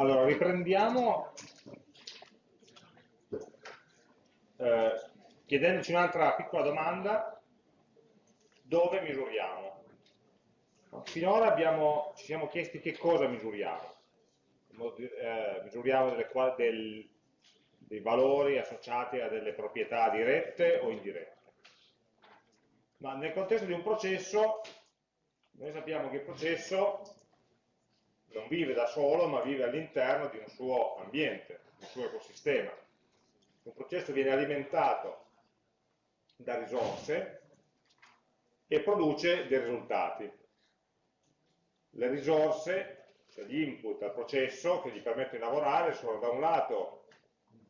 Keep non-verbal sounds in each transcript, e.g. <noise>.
Allora, riprendiamo eh, chiedendoci un'altra piccola domanda, dove misuriamo? Finora abbiamo, ci siamo chiesti che cosa misuriamo. Eh, misuriamo delle, del, dei valori associati a delle proprietà dirette o indirette. Ma nel contesto di un processo, noi sappiamo che il processo non vive da solo, ma vive all'interno di un suo ambiente, un suo ecosistema. Un processo viene alimentato da risorse e produce dei risultati. Le risorse, cioè gli input al processo che gli permettono di lavorare, sono da un lato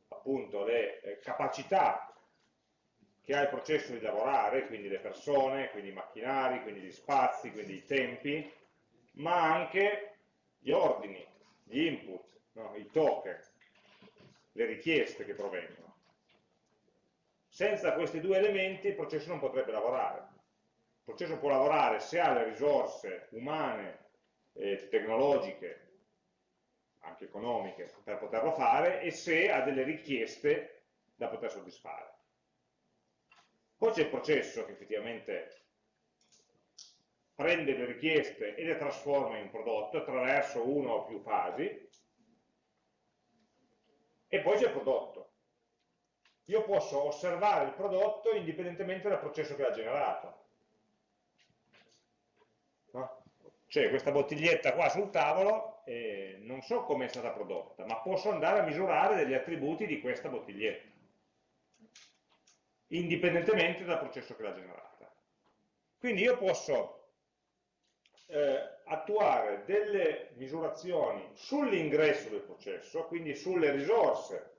appunto le eh, capacità che ha il processo di lavorare, quindi le persone, quindi i macchinari, quindi gli spazi, quindi i tempi, ma anche gli ordini, gli input, no? i token, le richieste che provengono. Senza questi due elementi il processo non potrebbe lavorare. Il processo può lavorare se ha le risorse umane, e tecnologiche, anche economiche, per poterlo fare e se ha delle richieste da poter soddisfare. Poi c'è il processo che effettivamente prende le richieste e le trasforma in prodotto attraverso una o più fasi, e poi c'è il prodotto. Io posso osservare il prodotto indipendentemente dal processo che l'ha generato. No? C'è questa bottiglietta qua sul tavolo e non so come è stata prodotta, ma posso andare a misurare degli attributi di questa bottiglietta, indipendentemente dal processo che l'ha generata. Quindi io posso eh, attuare delle misurazioni sull'ingresso del processo, quindi sulle risorse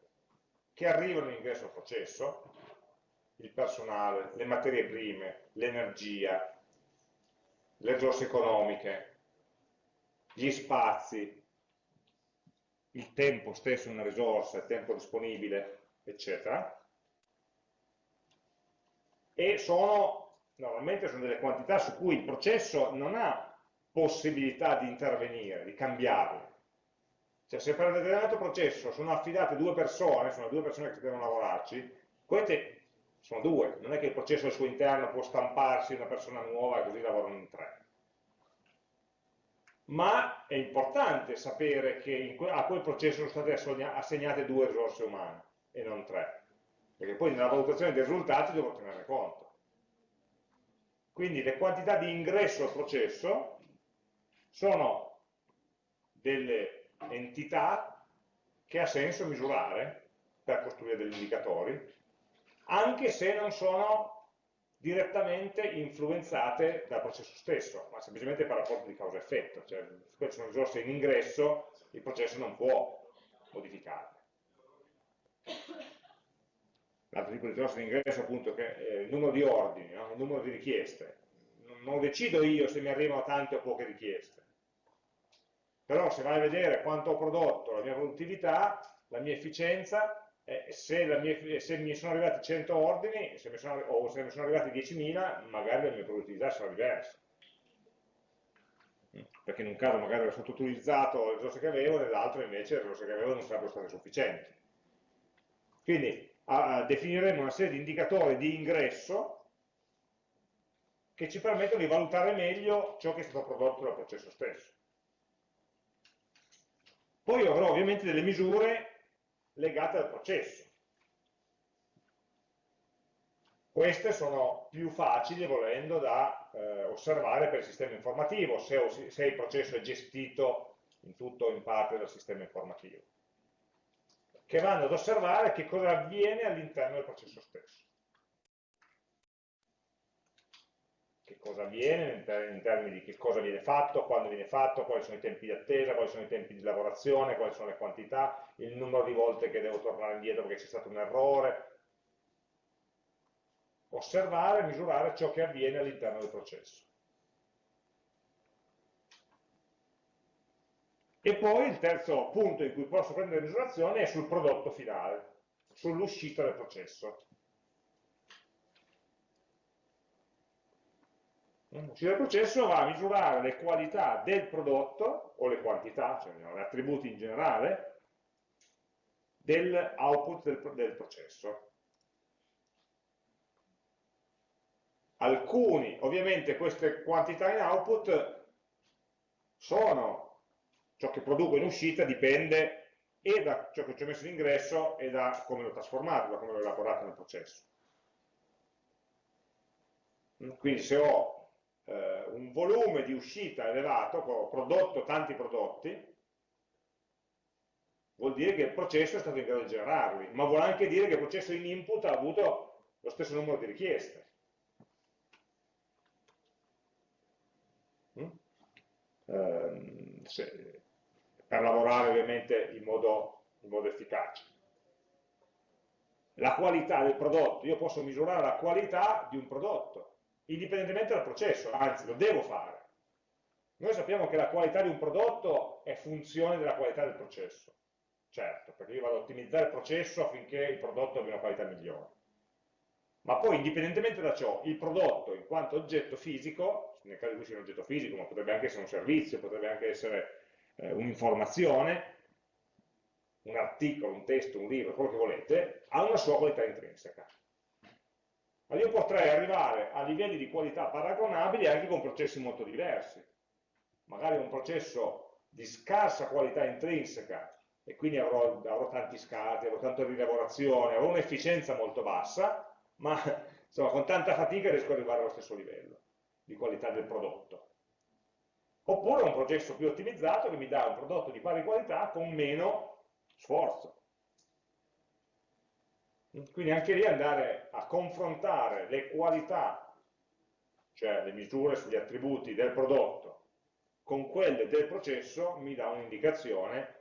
che arrivano all'ingresso al processo, il personale, le materie prime, l'energia, le risorse economiche, gli spazi, il tempo stesso una risorsa, il tempo disponibile, eccetera. E sono, normalmente sono delle quantità su cui il processo non ha possibilità di intervenire, di cambiarle. Cioè se per un determinato processo sono affidate due persone, sono due persone che devono lavorarci, queste sono due, non è che il processo al suo interno può stamparsi una persona nuova e così lavorano in tre. Ma è importante sapere che a quel processo sono state assegnate due risorse umane e non tre, perché poi nella valutazione dei risultati devo tenere conto. Quindi le quantità di ingresso al processo sono delle entità che ha senso misurare per costruire degli indicatori, anche se non sono direttamente influenzate dal processo stesso, ma semplicemente per rapporto di causa-effetto, cioè se sono risorse in ingresso, il processo non può modificarle. L'altro tipo di risorse in ingresso appunto è il numero di ordini, no? il numero di richieste. Non decido io se mi arrivano tante o poche richieste però se vai a vedere quanto ho prodotto, la mia produttività, la mia efficienza, eh, se, mia, se, mi sono arrivati 100 ordini se sono, o se mi sono arrivati 10.000, magari la mia produttività sarà diversa. Mm, perché in un caso magari ho sottoutilizzato le risorse che avevo, nell'altro invece le risorse che avevo non sarebbero state sufficienti. Quindi a, definiremo una serie di indicatori di ingresso che ci permettono di valutare meglio ciò che è stato prodotto dal processo stesso. Poi avrò ovviamente delle misure legate al processo. Queste sono più facili, volendo, da eh, osservare per il sistema informativo, se, se il processo è gestito in tutto o in parte dal sistema informativo, che vanno ad osservare che cosa avviene all'interno del processo stesso. Cosa avviene in, ter in, termini di che cosa viene fatto, quando viene fatto, quali sono i tempi di attesa, quali sono i tempi di lavorazione, quali sono le quantità, il numero di volte che devo tornare indietro perché c'è stato un errore. Osservare misurare ciò che avviene all'interno del processo. E poi il terzo punto in cui posso prendere misurazione è sul prodotto finale, sull'uscita del processo. Uscita del processo va a misurare le qualità del prodotto, o le quantità, cioè gli attributi in generale, dell'output del, del processo. Alcuni, ovviamente queste quantità in output sono ciò che produco in uscita, dipende e da ciò che ci ho messo in ingresso e da come l'ho trasformato, da come l'ho elaborato nel processo. Quindi se ho eh, un volume di uscita elevato, ho prodotto tanti prodotti, vuol dire che il processo è stato in grado di generarli, ma vuol anche dire che il processo in input ha avuto lo stesso numero di richieste. Mm? Eh, se, per lavorare ovviamente in modo, in modo efficace. La qualità del prodotto, io posso misurare la qualità di un prodotto, indipendentemente dal processo, anzi lo devo fare. Noi sappiamo che la qualità di un prodotto è funzione della qualità del processo, certo, perché io vado ad ottimizzare il processo affinché il prodotto abbia una qualità migliore. Ma poi, indipendentemente da ciò, il prodotto, in quanto oggetto fisico, nel caso in cui sia un oggetto fisico, ma potrebbe anche essere un servizio, potrebbe anche essere eh, un'informazione, un articolo, un testo, un libro, quello che volete, ha una sua qualità intrinseca ma io potrei arrivare a livelli di qualità paragonabili anche con processi molto diversi. Magari un processo di scarsa qualità intrinseca e quindi avrò, avrò tanti scatti, avrò tanta rilavorazione, avrò un'efficienza molto bassa, ma insomma, con tanta fatica riesco ad arrivare allo stesso livello di qualità del prodotto. Oppure un processo più ottimizzato che mi dà un prodotto di pari qualità con meno sforzo. Quindi anche lì andare a confrontare le qualità, cioè le misure sugli attributi del prodotto, con quelle del processo mi dà un'indicazione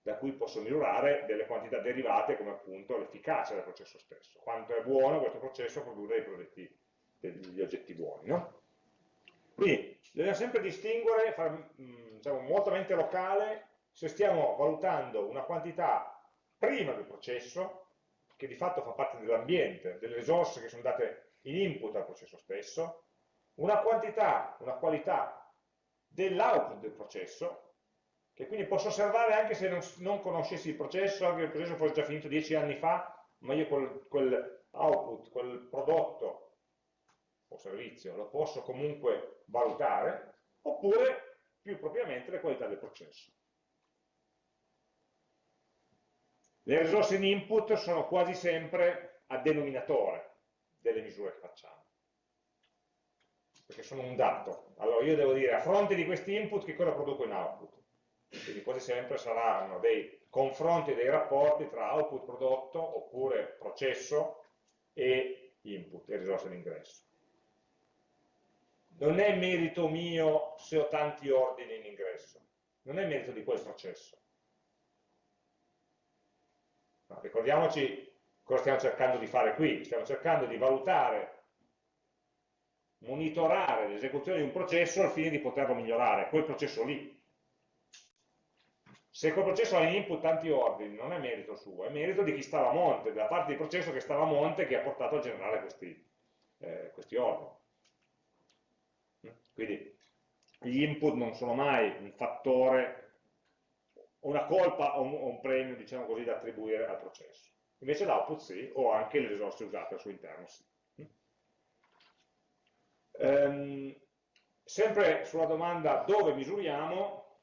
da cui posso misurare delle quantità derivate come appunto l'efficacia del processo stesso, quanto è buono questo processo a produrre prodotti, degli oggetti buoni. No? Quindi bisogna sempre distinguere, fare diciamo, molto mente locale, se stiamo valutando una quantità prima del processo che di fatto fa parte dell'ambiente, delle risorse che sono date in input al processo stesso, una quantità, una qualità dell'output del processo, che quindi posso osservare anche se non, non, conoscessi il processo, anche se il processo fosse già finito dieci anni fa, ma io quel, quel output, quel prodotto o servizio lo posso comunque valutare, oppure più propriamente le qualità del processo. Le risorse in input sono quasi sempre a denominatore delle misure che facciamo, perché sono un dato. Allora io devo dire a fronte di questi input che cosa produco in output. Quindi quasi sempre saranno dei confronti, dei rapporti tra output prodotto oppure processo e input, e risorse d'ingresso. Non è merito mio se ho tanti ordini in ingresso, non è merito di quel processo No, ricordiamoci cosa stiamo cercando di fare qui, stiamo cercando di valutare, monitorare l'esecuzione di un processo al fine di poterlo migliorare, quel processo lì. Se quel processo ha in input tanti ordini, non è merito suo, è merito di chi stava a monte, della parte del processo che stava a monte che ha portato a generare questi, eh, questi ordini. Quindi gli input non sono mai un fattore una colpa o un, un premio, diciamo così, da attribuire al processo. Invece l'output sì, o anche le risorse usate al suo interno sì. Ehm, sempre sulla domanda dove misuriamo,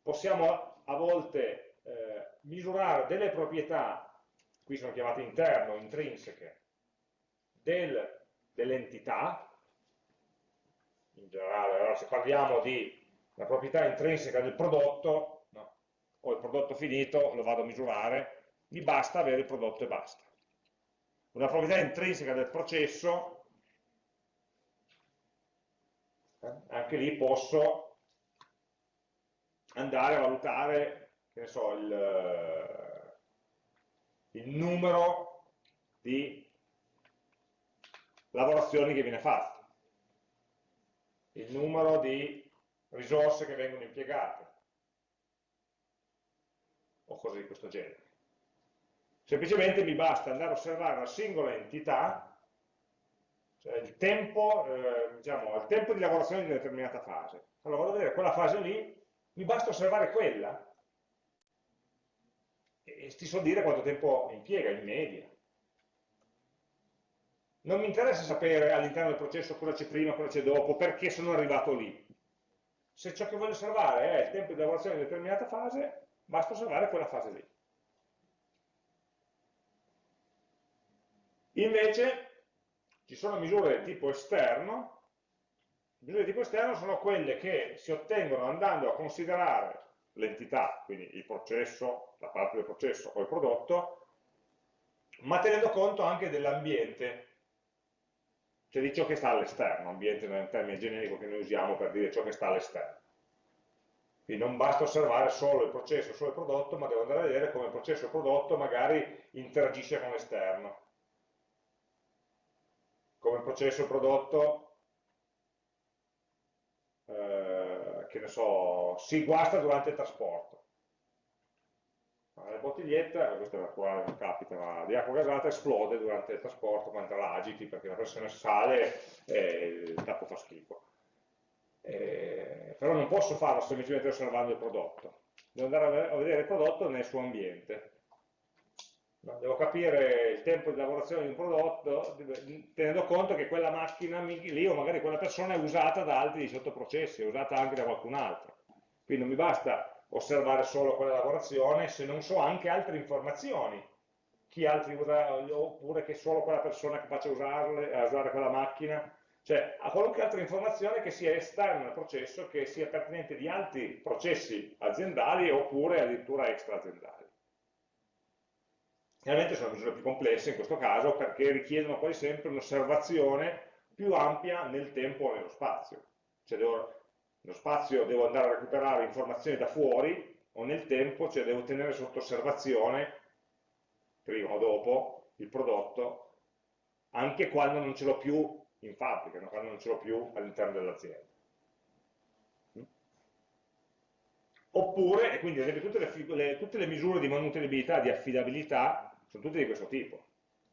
possiamo a volte eh, misurare delle proprietà, qui sono chiamate interno, intrinseche, del, dell'entità, in generale, allora se parliamo di la proprietà intrinseca del prodotto, no, o il prodotto finito, lo vado a misurare, mi basta avere il prodotto e basta. Una proprietà intrinseca del processo, eh, anche lì posso andare a valutare, che ne so, il, eh, il numero di lavorazioni che viene fatte, il numero di risorse che vengono impiegate o cose di questo genere. Semplicemente mi basta andare a osservare la singola entità cioè il tempo, eh, diciamo, il tempo di lavorazione di una determinata fase. Allora vado vedere quella fase lì, mi basta osservare quella e ti so dire quanto tempo impiega in media. Non mi interessa sapere all'interno del processo cosa c'è prima, cosa c'è dopo, perché sono arrivato lì. Se ciò che voglio osservare è il tempo di lavorazione di una determinata fase, basta osservare quella fase lì. Invece ci sono misure di tipo esterno, misure di tipo esterno sono quelle che si ottengono andando a considerare l'entità, quindi il processo, la parte del processo o il prodotto, ma tenendo conto anche dell'ambiente, cioè di ciò che sta all'esterno, ambiente è un termine generico che noi usiamo per dire ciò che sta all'esterno. Quindi non basta osservare solo il processo, solo il prodotto, ma devo andare a vedere come il processo e il prodotto magari interagisce con l'esterno. Come il processo e il prodotto, eh, che ne so, si guasta durante il trasporto la bottiglietta, questa qua non capita, ma di acqua gasata esplode durante il trasporto quando la agiti perché la pressione sale e il tappo fa schifo. Eh, però non posso farlo semplicemente osservando il prodotto, devo andare a vedere il prodotto nel suo ambiente. Devo capire il tempo di lavorazione di un prodotto tenendo conto che quella macchina lì o magari quella persona è usata da altri sottoprocessi, è usata anche da qualcun altro. Quindi non mi basta osservare solo quella lavorazione se non so anche altre informazioni. Chi altri usa, oppure che solo quella persona faccia usarle, a usare quella macchina. Cioè a qualunque altra informazione che sia esterna al processo che sia pertinente di altri processi aziendali oppure addirittura extra aziendali Chiaramente sono misure più complesse in questo caso perché richiedono quasi sempre un'osservazione più ampia nel tempo o nello spazio. Cioè devo nello spazio devo andare a recuperare informazioni da fuori o nel tempo, cioè devo tenere sotto osservazione, prima o dopo, il prodotto, anche quando non ce l'ho più in fabbrica, quando non ce l'ho più all'interno dell'azienda. Oppure, e quindi ad esempio tutte le, le, tutte le misure di manutenibilità, di affidabilità, sono tutte di questo tipo.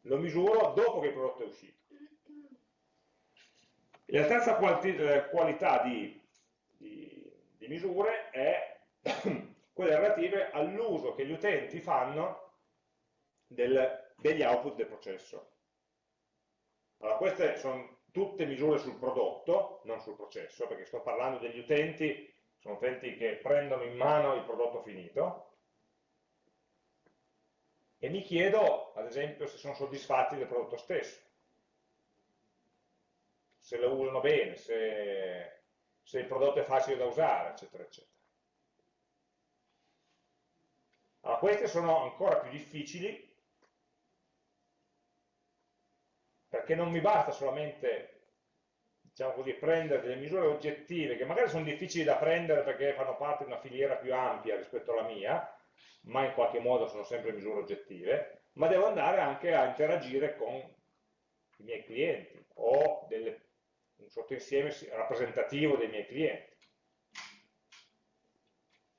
Lo misuro dopo che il prodotto è uscito. E la terza qualità di di misure è <clears throat> quelle relative all'uso che gli utenti fanno del, degli output del processo. Allora, queste sono tutte misure sul prodotto, non sul processo, perché sto parlando degli utenti, sono utenti che prendono in mano il prodotto finito, e mi chiedo, ad esempio, se sono soddisfatti del prodotto stesso, se lo usano bene, se se il prodotto è facile da usare, eccetera, eccetera. Allora, queste sono ancora più difficili, perché non mi basta solamente diciamo così, prendere delle misure oggettive, che magari sono difficili da prendere perché fanno parte di una filiera più ampia rispetto alla mia, ma in qualche modo sono sempre misure oggettive, ma devo andare anche a interagire con i miei clienti o delle un sottoinsieme rappresentativo dei miei clienti.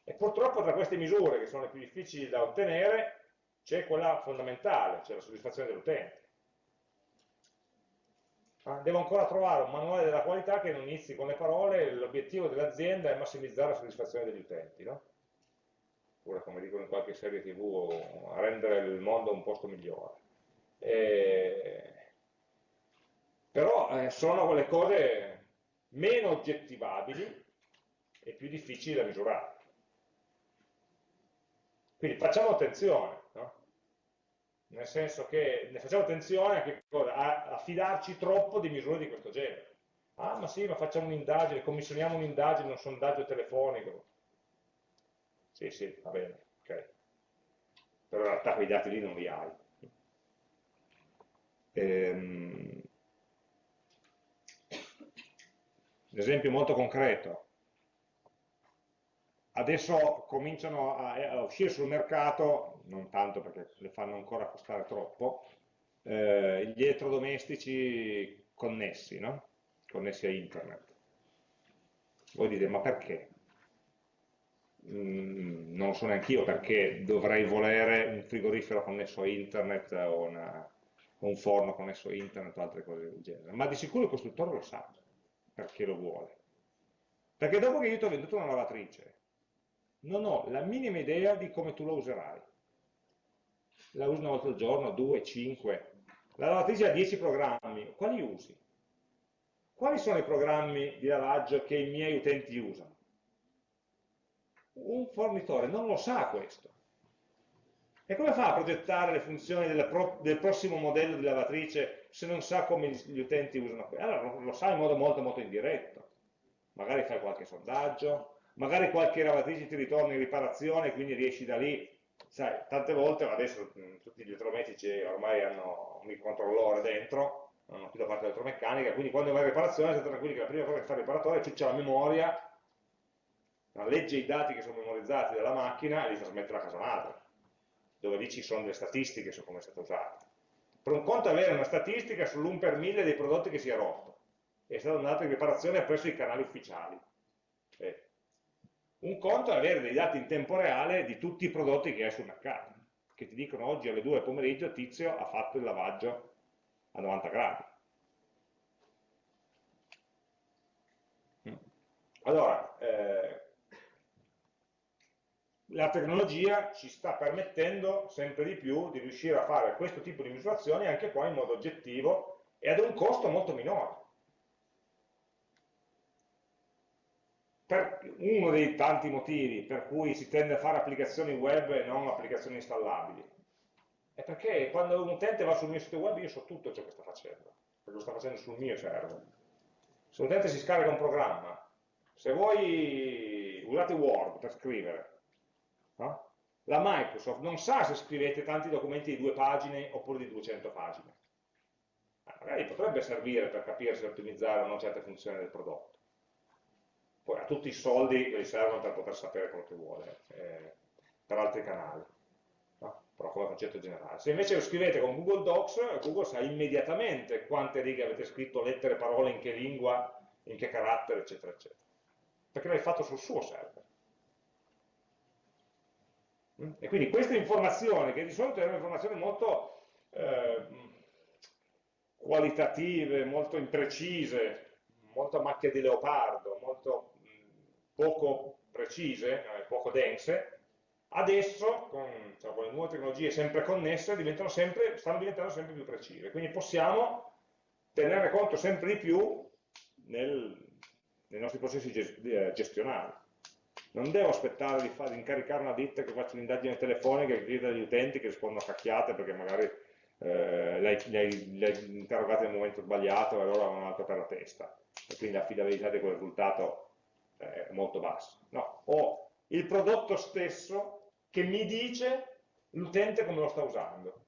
E purtroppo tra queste misure, che sono le più difficili da ottenere, c'è quella fondamentale, cioè la soddisfazione dell'utente. Ah, devo ancora trovare un manuale della qualità che non inizi con le parole l'obiettivo dell'azienda è massimizzare la soddisfazione degli utenti, no? oppure come dicono in qualche serie tv, rendere il mondo un posto migliore. E però eh, sono quelle cose meno oggettivabili e più difficili da misurare. Quindi facciamo attenzione, no? nel senso che ne facciamo attenzione a, a, fidarci troppo di misure di questo genere. Ah, ma sì, ma facciamo un'indagine, commissioniamo un'indagine, un sondaggio telefonico. Sì, sì, va bene, ok. Però in realtà quei dati lì non li hai. Ehm, Un esempio molto concreto. Adesso cominciano a, a, uscire sul mercato, non tanto perché le fanno ancora costare troppo, eh, gli elettrodomestici connessi, no? connessi a internet. Voi dite, ma perché? Mm, non lo so neanche io perché dovrei volere un frigorifero connesso a internet o una, un forno connesso a internet o altre cose del genere, ma di sicuro il costruttore lo sa perché lo vuole. Perché dopo che io ti ho venduto una lavatrice, non ho la minima idea di come tu la userai. La usi una volta al giorno, due, cinque. La lavatrice ha dieci programmi, quali usi? Quali sono i programmi di lavaggio che i miei utenti usano? Un fornitore non lo sa questo. E come fa a progettare le funzioni pro del prossimo modello di lavatrice se non sa come gli utenti usano questo? Allora lo sa in modo molto molto indiretto. Magari fai qualche sondaggio, magari qualche lavatrice ti ritorna in riparazione, quindi riesci da lì. Sai, tante volte, adesso tutti gli elettrodomestici ormai hanno un microcontrollore dentro, non hanno più da parte dell'elettromeccanica, quindi quando va in riparazione state tranquilli che la prima cosa che fa il riparatore è c'è la memoria, legge i dati che sono memorizzati dalla macchina e li trasmette alla casa madre dove lì ci sono le statistiche su come è stato usato. Per un conto avere una statistica sull'1 per 1000 dei prodotti che si è rotto, è andato in riparazione presso i canali ufficiali. Eh. Un conto è avere dei dati in tempo reale di tutti i prodotti che hai sul mercato, che ti dicono oggi alle 2 del pomeriggio Tizio ha fatto il lavaggio a 90 gradi. Mm. Allora, eh, la tecnologia ci sta permettendo sempre di più di riuscire a fare questo tipo di misurazioni anche qua in modo oggettivo e ad un costo molto minore. Per uno dei tanti motivi per cui si tende a fare applicazioni web e non applicazioni installabili è perché quando un utente va sul mio sito web io so tutto ciò che sta facendo, perché lo sta facendo sul mio server. Se un utente si scarica un programma, se voi usate Word per scrivere, No? La Microsoft non sa se scrivete tanti documenti di due pagine oppure di 200 pagine. Eh, magari potrebbe servire per capire se ottimizzare o no certe funzioni del prodotto. Poi ha tutti i soldi che gli servono per poter sapere quello che vuole, eh, per altri canali, no? però come concetto generale. Se invece lo scrivete con Google Docs, Google sa immediatamente quante righe avete scritto, lettere, parole, in che lingua, in che carattere, eccetera, eccetera. Perché l'hai fatto sul suo server. E quindi queste informazioni, che di solito erano informazioni molto eh, qualitative, molto imprecise, molto a macchia di leopardo, molto poco precise, eh, poco dense, adesso con, cioè, con, le nuove tecnologie sempre connesse sempre, stanno diventando sempre più precise. Quindi possiamo tenere conto sempre di più nel, nei nostri processi eh, gestionali non devo aspettare di, fare, di incaricare una ditta che faccia un'indagine telefonica che chiede agli utenti che rispondono a cacchiate perché magari eh, li hai interrogati nel momento sbagliato e allora hanno altro per la testa e quindi l'affidabilità di quel risultato è molto bassa. No, ho il prodotto stesso che mi dice l'utente come lo sta usando.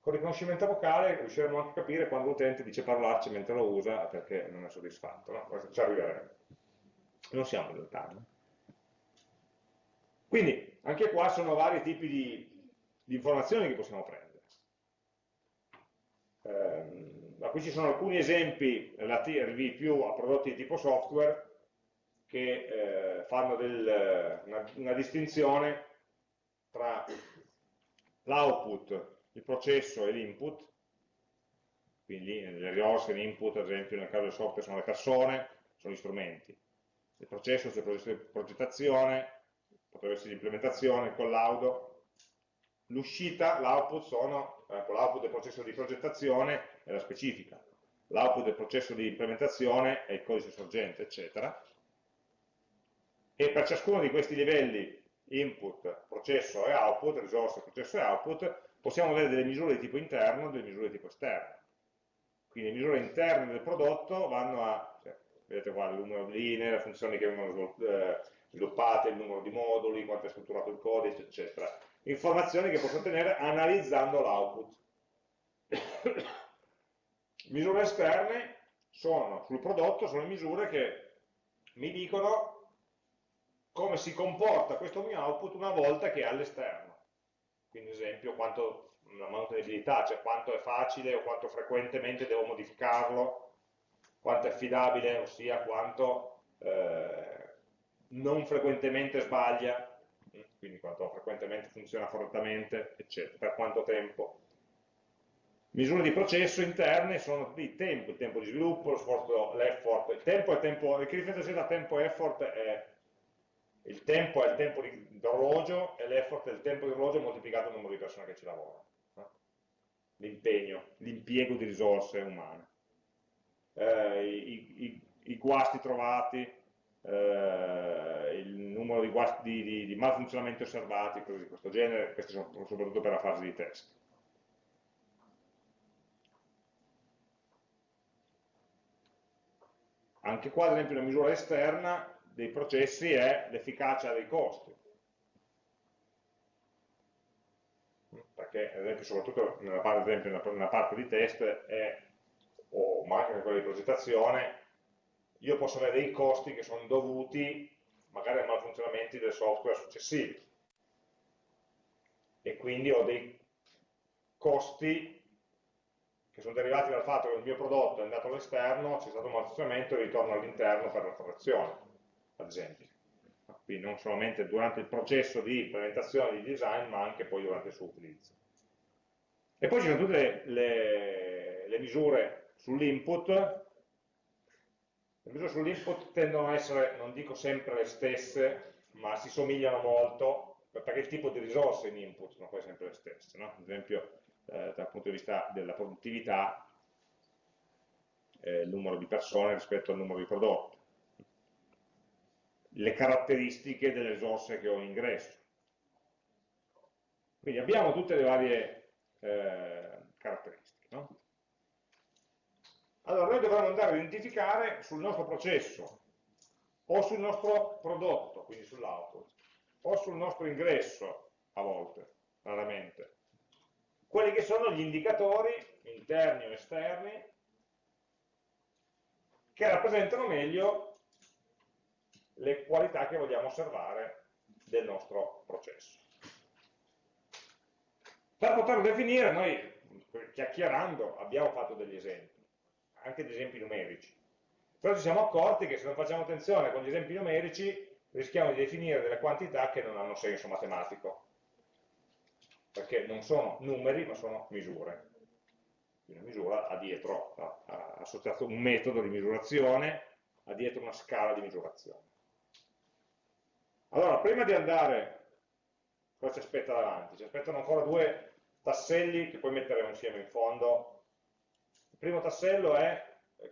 Con riconoscimento vocale riusciremo anche a capire quando l'utente dice parlarci mentre lo usa perché non è soddisfatto, no? ci arriveremo non siamo lontani. Quindi, anche qua sono vari tipi di, di informazioni che possiamo prendere. Eh, qui ci sono alcuni esempi relativi più a prodotti di tipo software che eh, fanno del, una, una distinzione tra l'output, il processo e l'input, quindi le risorse, l'input, ad esempio nel caso del software sono le persone, sono gli strumenti, il processo, il processo di progettazione, potrebbe essere l'implementazione, il collaudo, l'uscita, l'output sono, eh, l'output del processo di progettazione è la specifica, l'output del processo di implementazione è il codice sorgente, eccetera. E per ciascuno di questi livelli, input, processo e output, risorse, processo e output, possiamo avere delle misure di tipo interno e delle misure di tipo esterno. Quindi le misure interne del prodotto vanno a, cioè, vedete qua il numero di linee, le funzioni che vengono eh, sviluppate, il numero di moduli, quanto è strutturato il codice, eccetera. Informazioni che posso ottenere analizzando l'output. <coughs> misure esterne sono, sul prodotto, sono misure che mi dicono come si comporta questo mio output una volta che è all'esterno. Quindi, ad esempio, quanto la mantenibilità, cioè quanto è facile o quanto frequentemente devo modificarlo quanto è affidabile, ossia quanto eh, non frequentemente sbaglia, quindi quanto frequentemente funziona correttamente, eccetera, per quanto tempo. misure di processo interne sono il tempo, il tempo di sviluppo, lo sforzo, l'effort, il tempo è tempo, che differenza c'è tra tempo e effort è il tempo è il tempo d'orologio e l'effort è il tempo di orologio moltiplicato il numero di persone che ci lavorano. No? L'impegno, l'impiego di risorse umane. Eh, i, i, i, guasti trovati, eh, il numero di, guasti, di, di, di malfunzionamenti osservati, cose di questo genere, questi sono soprattutto per la fase di test. Anche qua, ad esempio, la misura esterna dei processi è l'efficacia dei costi. Perché, ad esempio, soprattutto nella parte, esempio, nella parte di test, è, o ma anche in quella di progettazione, io posso avere dei costi che sono dovuti magari a malfunzionamenti del software successivi. E quindi ho dei costi che sono derivati dal fatto che il mio prodotto è andato all'esterno, c'è stato un malfunzionamento e ritorno all'interno per la correzione ad esempio. Quindi non solamente durante il processo di implementazione di design, ma anche poi durante il suo utilizzo. E poi ci sono tutte le, le misure sull'input. Le misure sull'input tendono a essere, non dico sempre le stesse, ma si somigliano molto, perché il tipo di risorse in input sono poi sempre le stesse. No? Ad esempio, eh, dal punto di vista della produttività, eh, il numero di persone rispetto al numero di prodotti le caratteristiche delle risorse che ho in ingresso. Quindi abbiamo tutte le varie eh, caratteristiche. Allora, noi dovremmo andare a identificare sul nostro processo, o sul nostro prodotto, quindi sull'output, o sul nostro ingresso, a volte, raramente, quelli che sono gli indicatori, interni o esterni, che rappresentano meglio le qualità che vogliamo osservare del nostro processo. Per poterlo definire, noi chiacchierando abbiamo fatto degli esempi, anche degli esempi numerici, però ci siamo accorti che se non facciamo attenzione con gli esempi numerici rischiamo di definire delle quantità che non hanno senso matematico, perché non sono numeri ma sono misure. Una misura ha dietro, ha associato un metodo di misurazione, ha dietro una scala di misurazione. Allora, prima di andare, cosa ci aspetta davanti? Ci aspettano ancora due tasselli che poi metteremo insieme in fondo. Primo tassello è,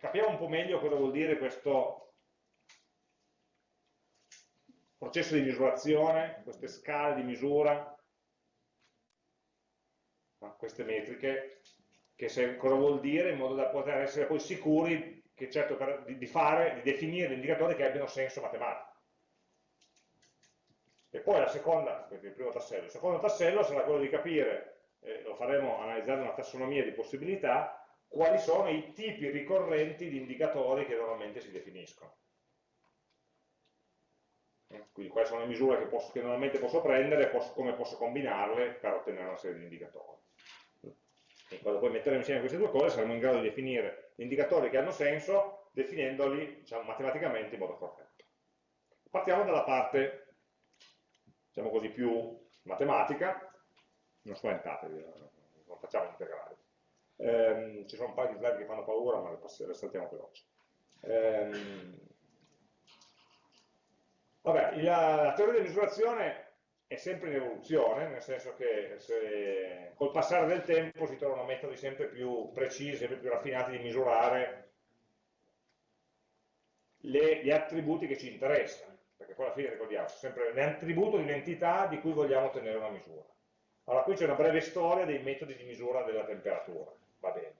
capiamo un po' meglio cosa vuol dire questo processo di misurazione, queste scale di misura, queste metriche, se, cosa vuol dire in modo da poter essere poi sicuri che certo per, di, fare, di definire indicatori che abbiano senso matematico. E poi la seconda, il primo tassello, il secondo tassello sarà quello di capire, eh, lo faremo analizzando una tassonomia di possibilità, quali sono i tipi ricorrenti di indicatori che normalmente si definiscono. Quindi quali sono le misure che, posso, che normalmente posso prendere e come posso combinarle per ottenere una serie di indicatori. E quando poi metteremo insieme queste due cose saremo in grado di definire gli indicatori che hanno senso definendoli diciamo, matematicamente in modo corretto. Partiamo dalla parte diciamo così, più matematica, non spaventatevi, non facciamo integrali. Eh, ci sono un paio di slide che fanno paura, ma le, saltiamo veloci. Eh, vabbè, la, la teoria di misurazione è sempre in evoluzione, nel senso che se, col passare del tempo si trovano metodi sempre più precisi, sempre più raffinati di misurare le, gli attributi che ci interessano perché poi alla fine ricordiamo, è sempre l'attributo di un'entità di cui vogliamo ottenere una misura. Allora qui c'è una breve storia dei metodi di misura della temperatura, va bene.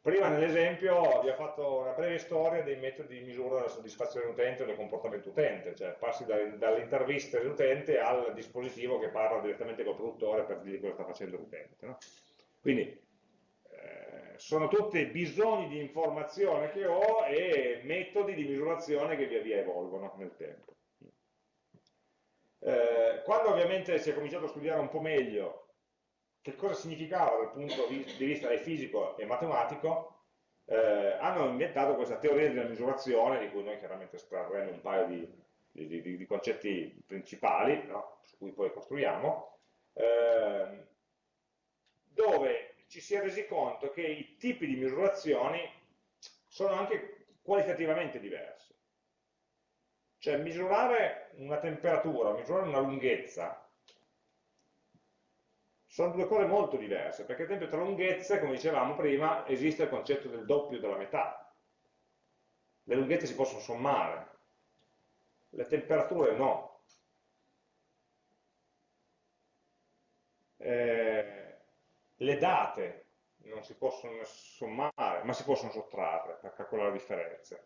Prima nell'esempio vi ho fatto una breve storia dei metodi di misura della soddisfazione dell'utente o del comportamento utente, cioè passi dall'intervista dell'utente al dispositivo che parla direttamente col produttore per dirgli cosa sta facendo l'utente. No? Quindi sono tutti bisogni di informazione che ho e metodi di misurazione che via via evolvono nel tempo. Eh, quando ovviamente si è cominciato a studiare un po' meglio che cosa significava dal punto di vista fisico e matematico, eh, hanno inventato questa teoria della misurazione, di cui noi chiaramente estrarremo un paio di, di, di, di concetti principali, no? su cui poi costruiamo, eh, dove ci si è resi conto che i tipi di misurazioni sono anche qualitativamente diversi. Cioè misurare una temperatura, misurare una lunghezza, sono due cose molto diverse, perché ad esempio tra lunghezze, come dicevamo prima, esiste il concetto del doppio della metà. Le lunghezze si possono sommare, le temperature no. Eh, le date non si possono sommare, ma si possono sottrarre per calcolare differenze.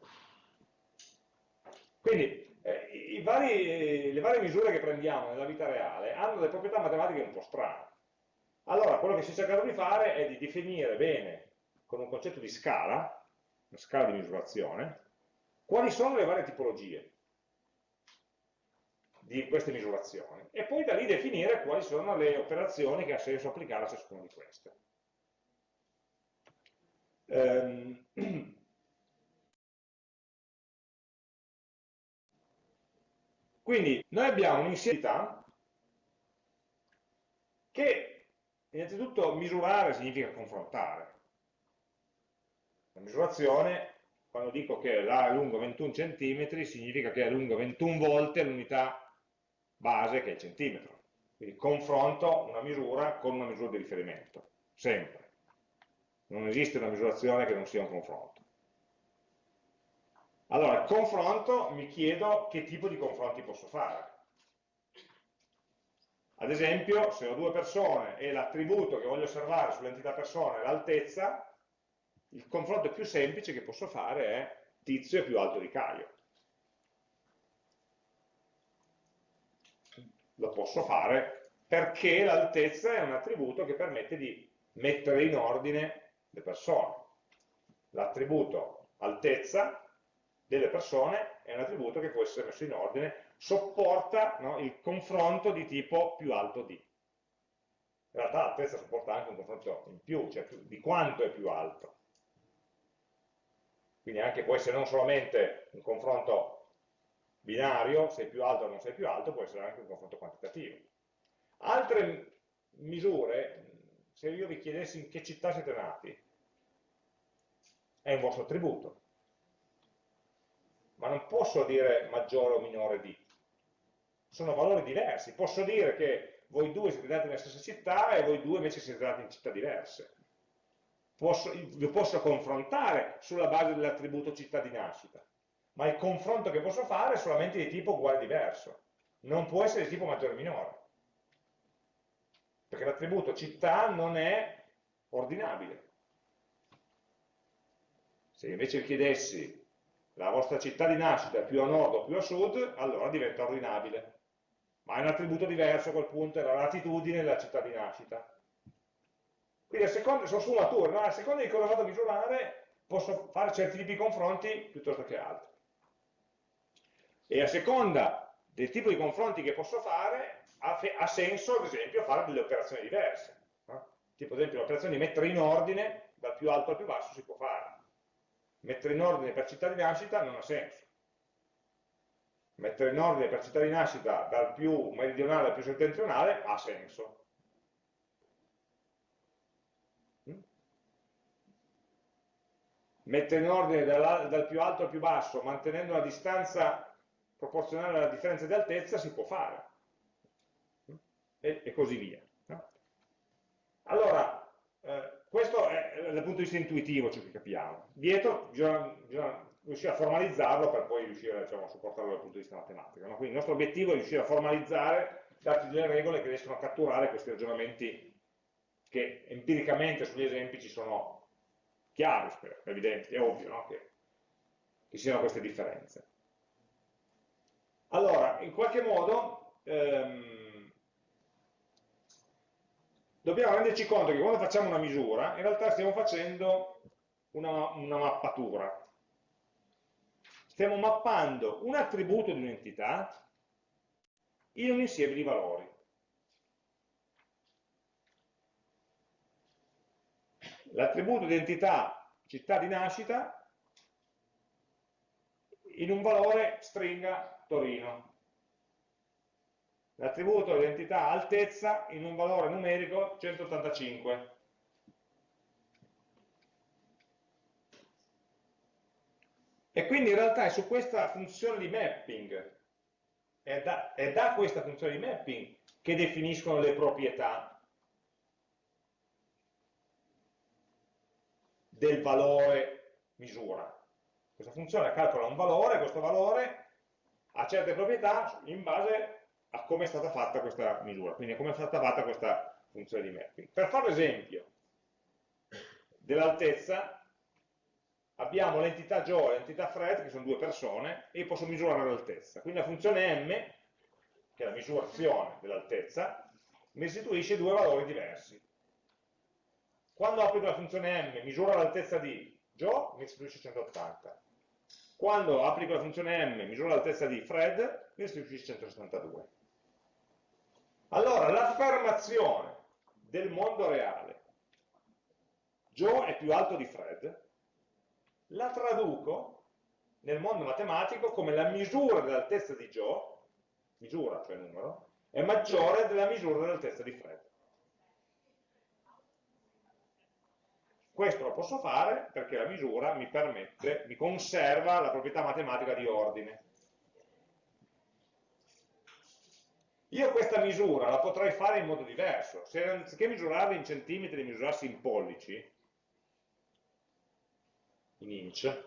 Quindi eh, vari, le varie misure che prendiamo nella vita reale hanno delle proprietà matematiche un po' strane. Allora, quello che si è cercato di fare è di definire bene, con un concetto di scala, una scala di misurazione, quali sono le varie tipologie di queste misurazioni e poi da lì definire quali sono le operazioni che ha senso applicare a ciascuna di queste. Ehm, <clears throat> quindi noi abbiamo un'insieme che Innanzitutto misurare significa confrontare. La misurazione, quando dico che l'A è lungo 21 cm, significa che è lungo 21 volte l'unità base che è il centimetro. Quindi confronto una misura con una misura di riferimento, sempre. Non esiste una misurazione che non sia un confronto. Allora, confronto mi chiedo che tipo di confronti posso fare. Ad esempio, se ho due persone e l'attributo che voglio osservare sull'entità persona è l'altezza, il confronto più semplice che posso fare è tizio è più alto di Caio. Lo posso fare perché l'altezza è un attributo che permette di mettere in ordine le persone. L'attributo altezza delle persone è un attributo che può essere messo in ordine sopporta no, il confronto di tipo più alto di. In realtà l'altezza sopporta anche un confronto in più, cioè di quanto è più alto. Quindi anche può essere non solamente un confronto binario, sei più alto o non sei più alto, può essere anche un confronto quantitativo. Altre misure, se io vi chiedessi in che città siete nati, è un vostro attributo. Ma non posso dire maggiore o minore di sono valori diversi. Posso dire che voi due siete nati nella stessa città e voi due invece siete nati in città diverse. Posso, vi posso confrontare sulla base dell'attributo città di nascita, ma il confronto che posso fare è solamente di tipo uguale diverso, non può essere di tipo maggiore o minore, perché l'attributo città non è ordinabile. Se invece vi chiedessi la vostra città di nascita più a nord o più a sud, allora diventa ordinabile ma è un attributo diverso a quel punto, è la latitudine della città di nascita. Quindi a seconda, sono sfumature, no? a seconda di cosa vado a misurare posso fare certi tipi di confronti piuttosto che altri. E a seconda del tipo di confronti che posso fare, ha, ha senso ad esempio fare delle operazioni diverse. No? Tipo ad esempio l'operazione di mettere in ordine dal più alto al più basso si può fare. Mettere in ordine per città di nascita non ha senso mettere in ordine per città di nascita dal più meridionale al più settentrionale ha senso. Mm? Mettere in ordine dal, dal più alto al più basso mantenendo una distanza proporzionale alla differenza di altezza si può fare. Mm? E, e così via. Allora, eh, questo è dal punto di vista intuitivo ciò che capiamo. Dietro bisogna, bisogna riuscire a formalizzarlo per poi riuscire diciamo, a supportarlo dal punto di vista matematico. No? Quindi il nostro obiettivo è riuscire a formalizzare, darci delle regole che riescono a catturare questi ragionamenti che empiricamente sugli esempi ci sono chiari, spero, evidenti, è ovvio no? che, che siano queste differenze. Allora, in qualche modo ehm, dobbiamo renderci conto che quando facciamo una misura, in realtà stiamo facendo una, una mappatura, stiamo mappando un attributo di un'entità in un insieme di valori. L'attributo di entità città di nascita in un valore stringa Torino. L'attributo di entità altezza in un valore numerico 185. E quindi in realtà è su questa funzione di mapping, è da, è da questa funzione di mapping che definiscono le proprietà del valore misura. Questa funzione calcola un valore, questo valore ha certe proprietà in base a come è stata fatta questa misura, quindi a come è stata fatta questa funzione di mapping. Per fare l'esempio dell'altezza, abbiamo l'entità Joe e l'entità Fred, che sono due persone, e posso misurare l'altezza. Quindi la funzione m, che è la misurazione dell'altezza, mi restituisce due valori diversi. Quando applico la funzione m, misura l'altezza di Joe, mi restituisce 180. Quando applico la funzione m, misura l'altezza di Fred, mi restituisce 172. Allora, l'affermazione del mondo reale, Joe è più alto di Fred, la traduco nel mondo matematico come la misura dell'altezza di Joe, misura, cioè numero, è maggiore della misura dell'altezza di Fred. Questo lo posso fare perché la misura mi permette, mi conserva la proprietà matematica di ordine. Io questa misura la potrei fare in modo diverso. Se anziché misurarla in centimetri, misurassi in pollici, in inch,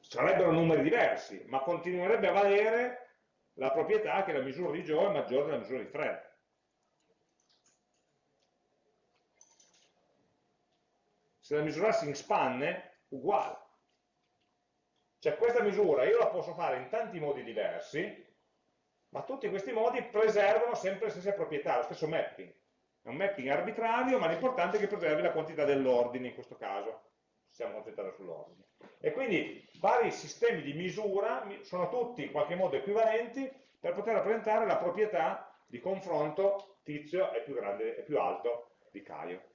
sarebbero numeri diversi, ma continuerebbe a valere la proprietà che la misura di Joe è maggiore della misura di Fred. Se la misurassi in spanne, uguale. Cioè questa misura io la posso fare in tanti modi diversi, ma tutti questi modi preservano sempre le stesse proprietà, lo stesso mapping. È un mapping arbitrario, ma l'importante è che preservi la quantità dell'ordine in questo caso. Ci siamo concentrati sull'ordine. E quindi vari sistemi di misura sono tutti in qualche modo equivalenti per poter rappresentare la proprietà di confronto tizio è più, grande, è più alto di Caio.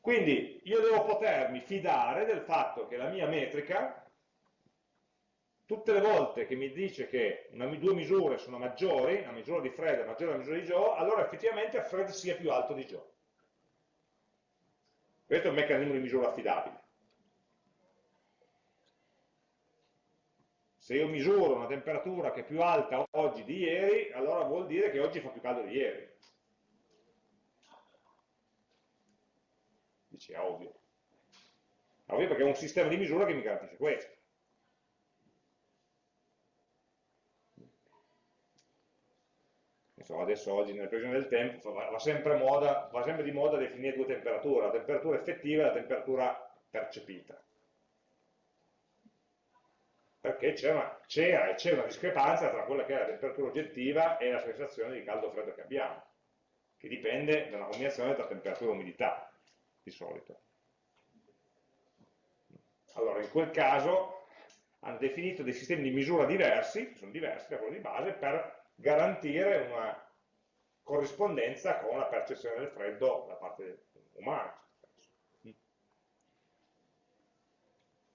Quindi io devo potermi fidare del fatto che la mia metrica tutte le volte che mi dice che una, due misure sono maggiori, la misura di Fred è maggiore della misura di Joe, allora effettivamente Fred sia più alto di Joe. Questo è un meccanismo di misura affidabile. Se io misuro una temperatura che è più alta oggi di ieri, allora vuol dire che oggi fa più caldo di ieri. Dici, è ovvio. È ovvio perché è un sistema di misura che mi garantisce questo. So, adesso oggi nelle previsioni del tempo va, sempre, moda, va sempre di moda definire due temperature, la temperatura effettiva e la temperatura percepita. Perché c'era e c'è una discrepanza tra quella che è la temperatura oggettiva e la sensazione di caldo o freddo che abbiamo, che dipende da una combinazione tra temperatura e umidità, di solito. Allora, in quel caso hanno definito dei sistemi di misura diversi, che sono diversi da quello di base, per garantire una corrispondenza con la percezione del freddo da parte umana.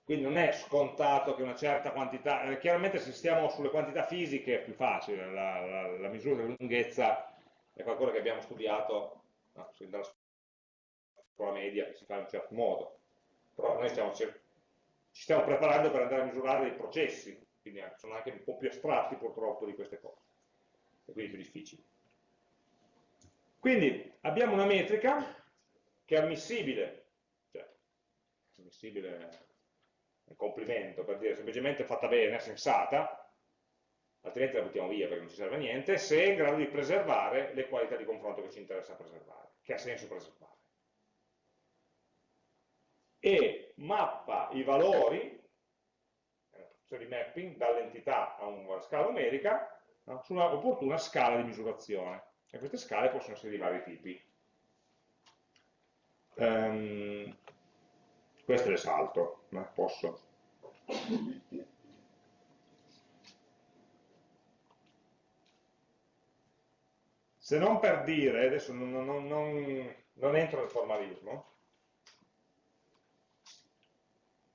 Quindi non è scontato che una certa quantità, eh, chiaramente se stiamo sulle quantità fisiche è più facile, la, la, la misura della lunghezza è qualcosa che abbiamo studiato no, dalla scuola media, che si fa in un certo modo, però noi stiamo, ci stiamo preparando per andare a misurare dei processi, quindi sono anche un po' più astratti purtroppo di queste cose e quindi più difficili. Quindi abbiamo una metrica che è ammissibile, cioè ammissibile è un complimento per dire semplicemente fatta bene, sensata, altrimenti la buttiamo via perché non ci serve a niente, se è in grado di preservare le qualità di confronto che ci interessa preservare, che ha senso preservare. E mappa i valori, è una funzione di mapping, dall'entità a una scala numerica, no? su una opportuna scala di misurazione. E queste scale possono essere di vari tipi. Um, queste le salto, ma posso. Se non per dire, adesso non, non, non, non entro nel formalismo,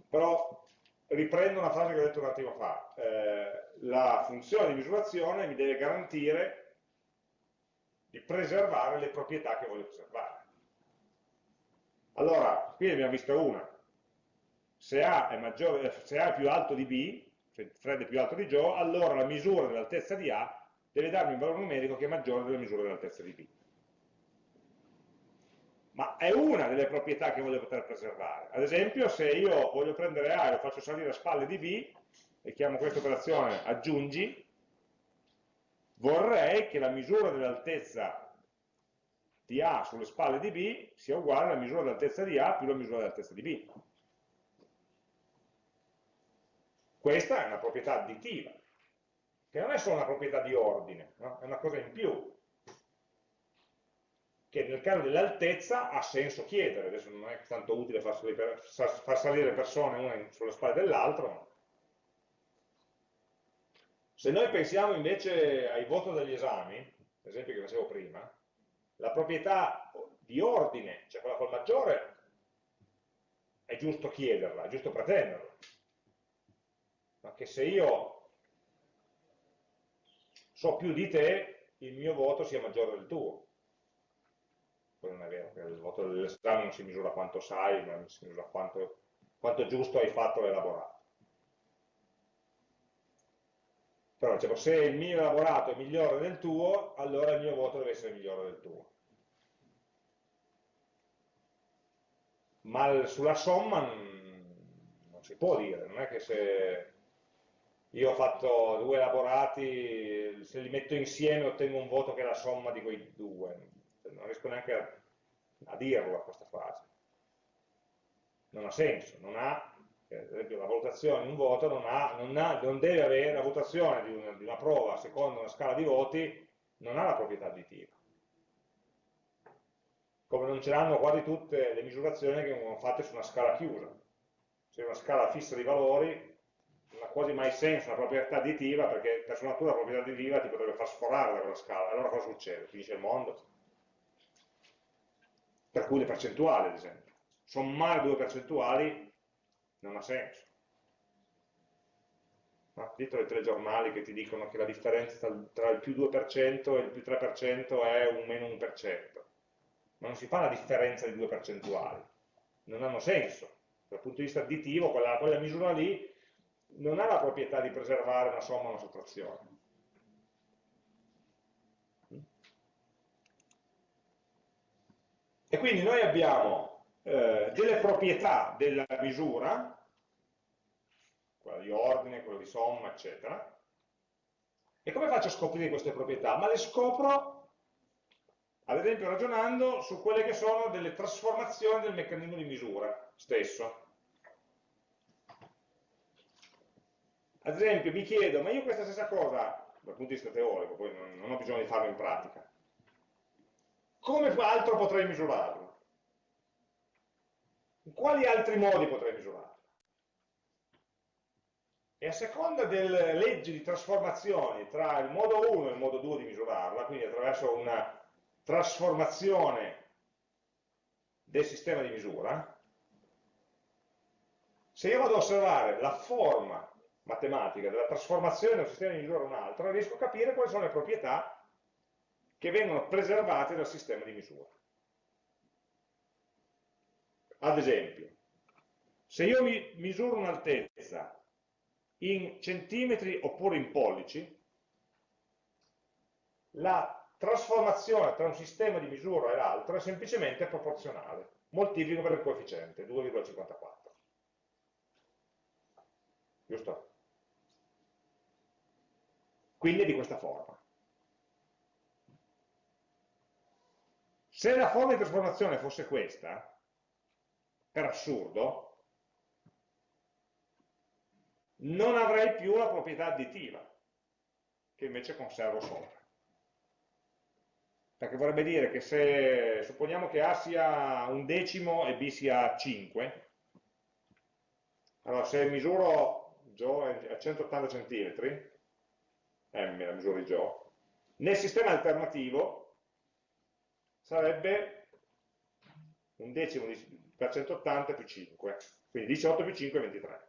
però riprendo una frase che ho detto un attimo fa, eh, la funzione di misurazione mi deve garantire di preservare le proprietà che voglio preservare. Allora, qui ne abbiamo vista una. Se A è, maggiore, se A è più alto di B, se Fred è più alto di Joe, allora la misura dell'altezza di A deve darmi un valore numerico che è maggiore della misura dell'altezza di B. Ma è una delle proprietà che voglio poter preservare. Ad esempio, se io voglio prendere A e lo faccio salire a spalle di B, e chiamo questa operazione aggiungi, vorrei che la misura dell'altezza di A sulle spalle di B sia uguale alla misura dell'altezza di A più la misura dell'altezza di B. Questa è una proprietà additiva, che non è solo una proprietà di ordine, no? è una cosa in più, che nel caso dell'altezza ha senso chiedere, adesso non è tanto utile far salire, far salire persone una sulle spalle dell'altro, se noi pensiamo invece ai voti degli esami, l'esempio che facevo prima, la proprietà di ordine, cioè quella col maggiore, è giusto chiederla, è giusto pretenderla. Ma che se io so più di te, il mio voto sia maggiore del tuo. Quello non è vero, perché il voto dell'esame non si misura quanto sai, ma si misura quanto, quanto giusto hai fatto l'elaborato. Però diciamo, se il mio elaborato è migliore del tuo, allora il mio voto deve essere migliore del tuo. Ma sulla somma non si può dire, non è che se io ho fatto due elaborati, se li metto insieme ottengo un voto che è la somma di quei due. Non riesco neanche a, a dirlo questa frase. Non ha senso, non ha ad esempio la valutazione in un voto non, ha, non, ha, non deve avere, la votazione di una, di una, prova secondo una scala di voti non ha la proprietà additiva. Come non ce l'hanno quasi tutte le misurazioni che vengono fatte su una scala chiusa. Se è una scala fissa di valori non ha quasi mai senso una proprietà additiva perché per sua natura la proprietà additiva ti potrebbe far sforare da quella scala. Allora cosa succede? Finisce il mondo? Per cui le percentuali, ad esempio. Sommare due percentuali non ha senso. No? Dietro i telegiornali che ti dicono che la differenza tra il più 2% e il più 3% è un meno 1%. Ma non si fa la differenza di due percentuali. Non hanno senso. Dal punto di vista additivo, quella, quella misura lì non ha la proprietà di preservare una somma o una sottrazione. E quindi noi abbiamo eh, delle proprietà della misura, quella di ordine, quella di somma, eccetera. E come faccio a scoprire queste proprietà? Ma le scopro, ad esempio, ragionando su quelle che sono delle trasformazioni del meccanismo di misura stesso. Ad esempio, mi chiedo, ma io questa stessa cosa, dal punto di vista teorico, poi non, non ho bisogno di farlo in pratica, come altro potrei misurarlo? In quali altri modi potrei misurarla? E a seconda delle leggi di trasformazione tra il modo 1 e il modo 2 di misurarla, quindi attraverso una trasformazione del sistema di misura, se io vado ad osservare la forma matematica della trasformazione da un sistema di misura a un altro, riesco a capire quali sono le proprietà che vengono preservate dal sistema di misura. Ad esempio, se io mi misuro un'altezza in centimetri oppure in pollici, la trasformazione tra un sistema di misura e l'altro è semplicemente proporzionale. Moltiplico per il coefficiente, 2,54. Giusto? Quindi è di questa forma. Se la forma di trasformazione fosse questa, per assurdo, non avrei più la proprietà additiva, che invece conservo sopra. Perché vorrebbe dire che se supponiamo che A sia un decimo e B sia 5, allora se misuro Joe a 180 cm, M la misura di Joe, nel sistema alternativo sarebbe un decimo di, per 180 più 5, quindi 18 più 5 è 23.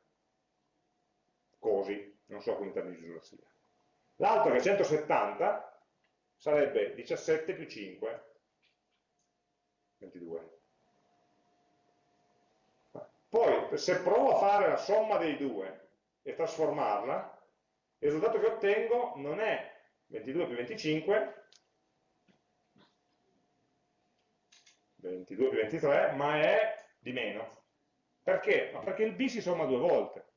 Così, non so quanta misura sia. L'altro che è 170 sarebbe 17 più 5, 22. se provo a fare la somma dei due e trasformarla, il risultato che ottengo non è 22 più 25, 22 più 23, ma è di meno. Perché? Ma perché il b si somma due volte.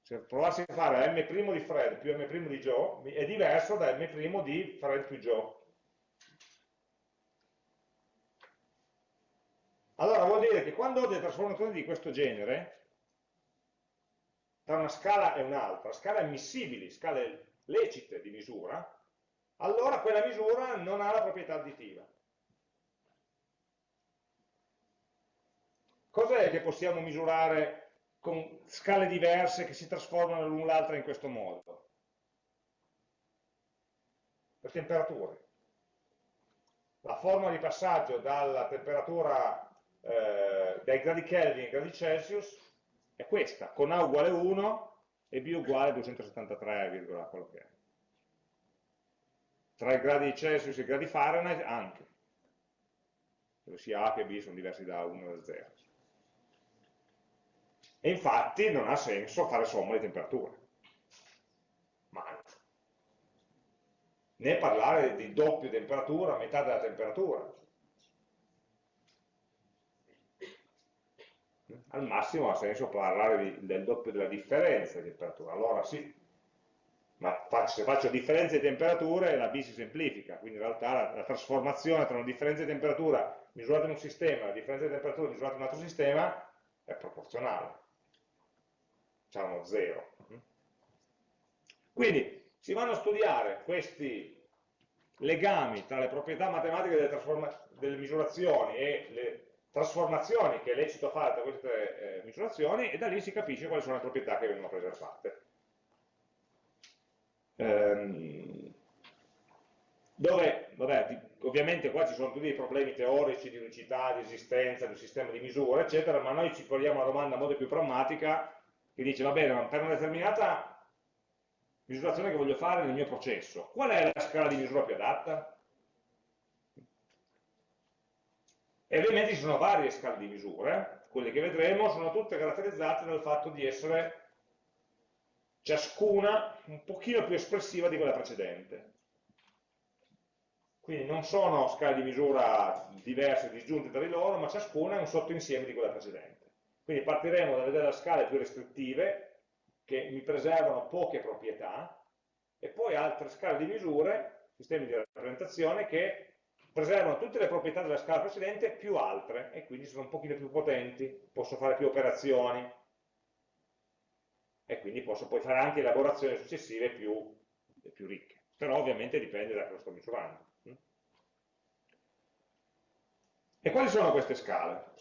Se provassi a fare m' di Fred più m' di Joe, è diverso da m' di Fred più Joe. Allora vuol dire che quando ho delle trasformazioni di questo genere, tra una scala e un'altra, scale ammissibili, scale lecite di misura, allora quella misura non ha la proprietà additiva. Cos'è che possiamo misurare con scale diverse che si trasformano l'una l'altra in questo modo? Le temperature. La forma di passaggio dalla temperatura eh, dai gradi Kelvin ai gradi Celsius è questa, con A uguale 1 e B uguale a 273, quello che è. Tra i gradi Celsius e i gradi Fahrenheit anche, dove sia A che B sono diversi da 1 e da 0. E infatti non ha senso fare somma di temperature. Mai. Né parlare di doppio temperatura, metà della temperatura. Al massimo ha senso parlare di, del doppio della differenza di temperatura. Allora sì, ma faccio, se faccio differenza di temperature la B si semplifica, quindi in realtà la, la trasformazione tra una differenza di temperatura misurata in un sistema e una differenza di temperatura misurata in un altro sistema è proporzionale diciamo 0. Quindi si vanno a studiare questi legami tra le proprietà matematiche delle, delle misurazioni e le trasformazioni che è lecito fare tra queste eh, misurazioni e da lì si capisce quali sono le proprietà che vengono preservate. Ehm, dove, vabbè, ovviamente qua ci sono tutti i problemi teorici di unicità, di esistenza, di sistema di misura, eccetera, ma noi ci poniamo la domanda a modo più pragmatica che dice, va bene, ma per una determinata misurazione che voglio fare nel mio processo, qual è la scala di misura più adatta? E ovviamente ci sono varie scale di misure, quelle che vedremo sono tutte caratterizzate dal fatto di essere ciascuna un pochino più espressiva di quella precedente. Quindi non sono scale di misura diverse, disgiunte tra di loro, ma ciascuna è un sottoinsieme di quella precedente. Quindi partiremo da vedere le scale più restrittive, che mi preservano poche proprietà, e poi altre scale di misure, sistemi di rappresentazione, che preservano tutte le proprietà della scala precedente più altre, e quindi sono un pochino più potenti, posso fare più operazioni, e quindi posso poi fare anche elaborazioni successive più, più ricche. Però ovviamente dipende da cosa sto misurando. E quali sono queste scale?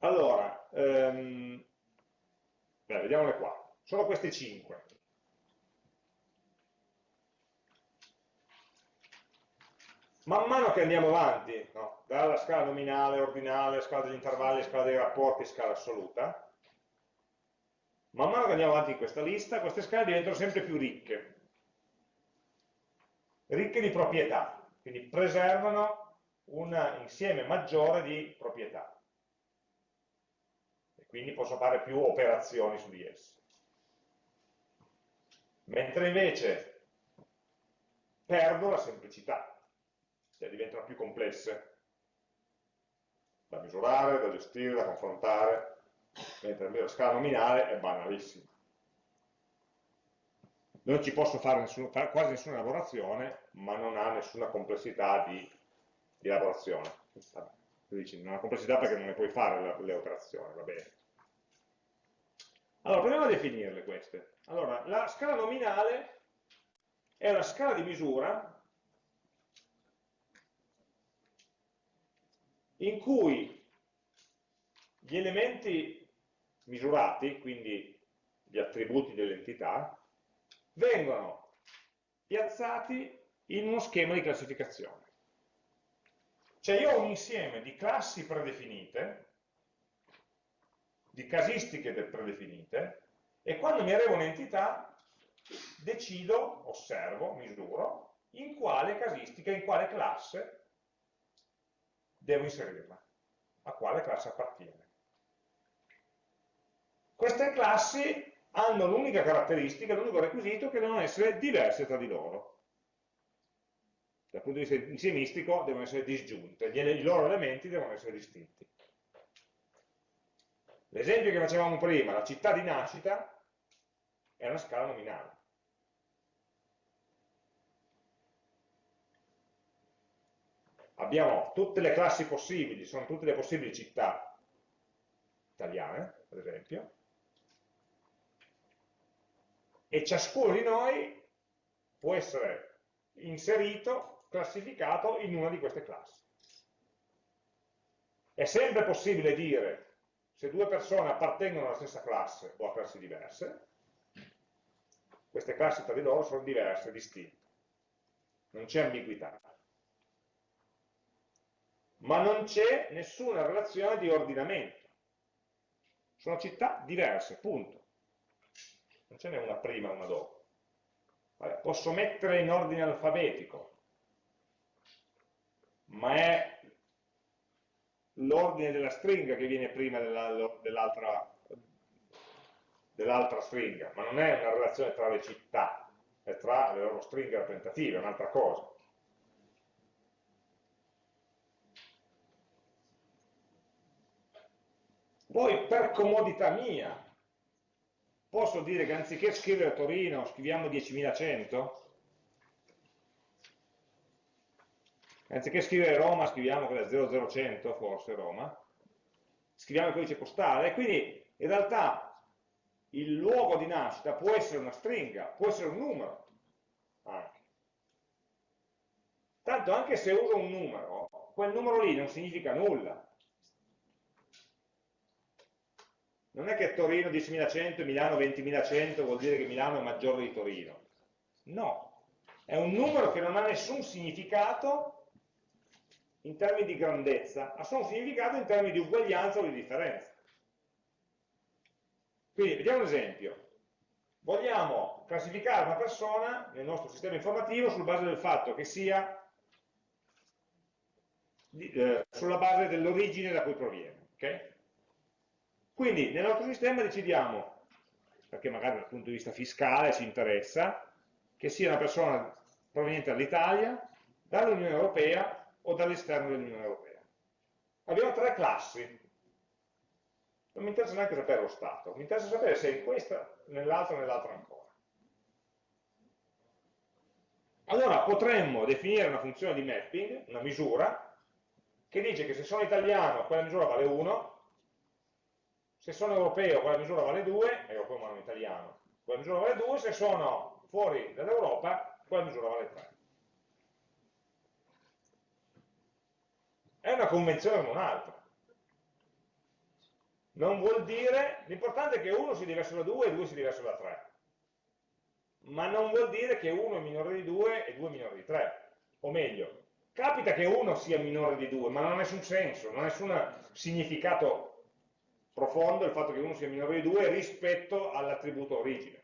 Allora, ehm, beh, vediamole qua. Sono queste 5. Man mano che andiamo avanti, no, dalla scala nominale, ordinale, scala degli intervalli, scala dei rapporti, scala assoluta, man mano che andiamo avanti in questa lista, queste scale diventano sempre più ricche. Ricche di proprietà, quindi preservano un insieme maggiore di proprietà quindi posso fare più operazioni su di esse. Mentre invece perdo la semplicità, cioè diventano più complesse da misurare, da gestire, da confrontare, mentre la scala nominale è banalissima. Non ci posso fare nessun, quasi nessuna elaborazione, ma non ha nessuna complessità di, di elaborazione. Dici, non ha complessità perché non ne puoi fare le, le operazioni, va bene. Allora, proviamo a definirle queste. Allora, la scala nominale è una scala di misura in cui gli elementi misurati, quindi gli attributi dell'entità, vengono piazzati in uno schema di classificazione. Cioè io ho un insieme di classi predefinite di casistiche predefinite e quando mi arriva un'entità decido, osservo, misuro in quale casistica, in quale classe devo inserirla, a quale classe appartiene. Queste classi hanno l'unica caratteristica, l'unico requisito che devono essere diverse tra di loro. Dal punto di vista insiemistico devono essere disgiunte, i loro elementi devono essere distinti. L'esempio che facevamo prima, la città di nascita, è una scala nominale. Abbiamo tutte le classi possibili, sono tutte le possibili città italiane, per esempio, e ciascuno di noi può essere inserito, classificato in una di queste classi. È sempre possibile dire se due persone appartengono alla stessa classe o a classi diverse, queste classi tra di loro sono diverse, distinte. Non c'è ambiguità. Ma non c'è nessuna relazione di ordinamento. Sono città diverse, punto non ce n'è una prima e una dopo. Vabbè, posso mettere in ordine alfabetico, ma è l'ordine della stringa che viene prima dell'altra dell stringa, ma non è una relazione tra le città, è tra le loro stringhe rappresentative, è un'altra cosa. Poi per comodità mia, posso dire che anziché scrivere Torino scriviamo 10.100? Anziché scrivere Roma scriviamo quella 00100, forse Roma, scriviamo il codice postale, quindi in realtà il luogo di nascita può essere una stringa, può essere un numero anche. Tanto anche se uso un numero, quel numero lì non significa nulla, non è che Torino 10.100 e Milano 20.100 vuol dire che Milano è maggiore di Torino. No, è un numero che non ha nessun significato in termini di grandezza, ha solo un in termini di uguaglianza o di differenza. Quindi vediamo un esempio. Vogliamo classificare una persona nel nostro sistema informativo sulla base del fatto che sia eh, sulla base dell'origine da cui proviene. Okay? Quindi nel nostro sistema decidiamo, perché magari dal punto di vista fiscale ci interessa, che sia una persona proveniente dall'Italia, dall'Unione Europea o dall'esterno dell'Unione Europea. Abbiamo tre classi. Non mi interessa neanche sapere lo stato, mi interessa sapere se è in questa, nell'altra o nell'altra ancora. Allora potremmo definire una funzione di mapping, una misura, che dice che se sono italiano quella misura vale 1, se sono europeo quella misura vale 2, europeo ma non italiano, quella misura vale 2, se sono fuori dall'Europa quella misura vale 3. È una convenzione come un'altra. Non vuol dire, l'importante è che uno sia diverso da 2 e 2 sia diverso da 3. Ma non vuol dire che uno è minore di 2 e 2 è minore di 3. O meglio, capita che uno sia minore di 2, ma non ha nessun senso, non ha nessun significato profondo il fatto che uno sia minore di 2 rispetto all'attributo origine.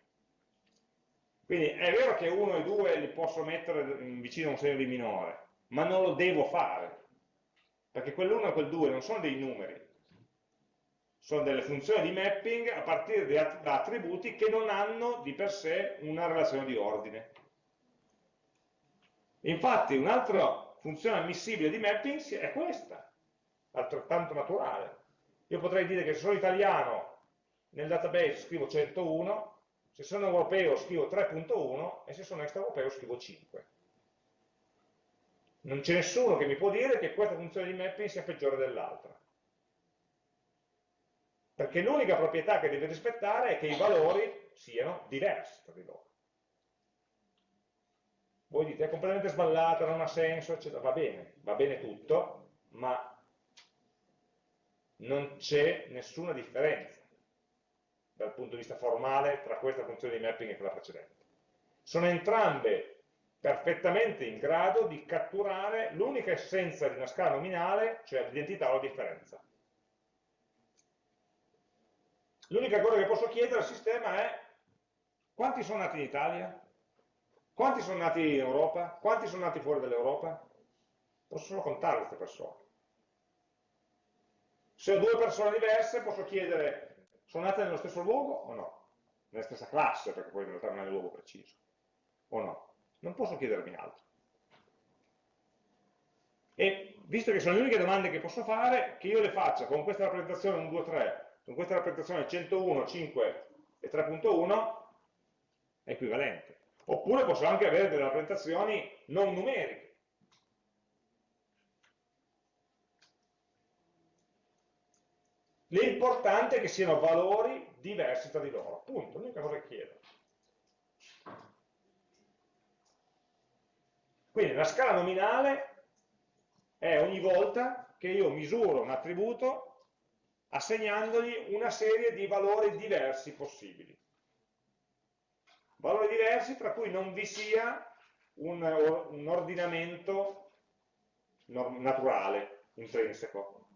Quindi è vero che 1 e 2 li posso mettere vicino a un segno di minore, ma non lo devo fare, perché quell'1 e quel 2 non sono dei numeri, sono delle funzioni di mapping a partire da attributi che non hanno di per sé una relazione di ordine. Infatti un'altra funzione ammissibile di mapping è questa, altrettanto naturale. Io potrei dire che se sono italiano nel database scrivo 101, se sono europeo scrivo 3.1 e se sono extraeuropeo scrivo 5. Non c'è nessuno che mi può dire che questa funzione di mapping sia peggiore dell'altra. Perché l'unica proprietà che deve rispettare è che i valori siano diversi tra di loro. Voi dite è completamente sballata, non ha senso, eccetera. Va bene, va bene tutto, ma non c'è nessuna differenza dal punto di vista formale tra questa funzione di mapping e quella precedente. Sono entrambe perfettamente in grado di catturare l'unica essenza di una scala nominale, cioè l'identità o la differenza. L'unica cosa che posso chiedere al sistema è quanti sono nati in Italia? Quanti sono nati in Europa? Quanti sono nati fuori dall'Europa? Posso solo contare queste persone. Se ho due persone diverse posso chiedere, sono nate nello stesso luogo o no? Nella stessa classe, perché poi in realtà non è il luogo preciso. O no? Non posso chiedermi altro. E visto che sono le uniche domande che posso fare, che io le faccia con questa rappresentazione 1, 2, 3, con questa rappresentazione 101, 5 e 3.1, è equivalente. Oppure posso anche avere delle rappresentazioni non numeriche. L'importante è che siano valori diversi tra di loro, punto, l'unica cosa che chiedo. Quindi la scala nominale è ogni volta che io misuro un attributo assegnandogli una serie di valori diversi possibili. Valori diversi tra cui non vi sia un, un ordinamento naturale, intrinseco.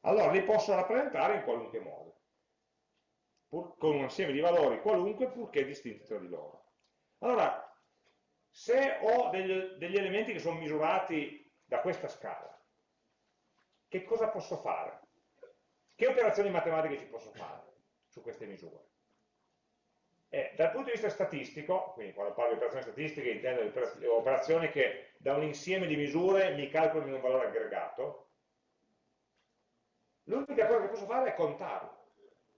Allora li posso rappresentare in qualunque modo, pur, con un insieme di valori qualunque purché distinti tra di loro. Allora, se ho degli, degli elementi che sono misurati da questa scala, che cosa posso fare? Che operazioni matematiche ci posso fare su queste misure? Eh, dal punto di vista statistico, quindi quando parlo di operazioni statistiche intendo operazioni che da un insieme di misure mi calcolino un valore aggregato, l'unica cosa che posso fare è contarlo,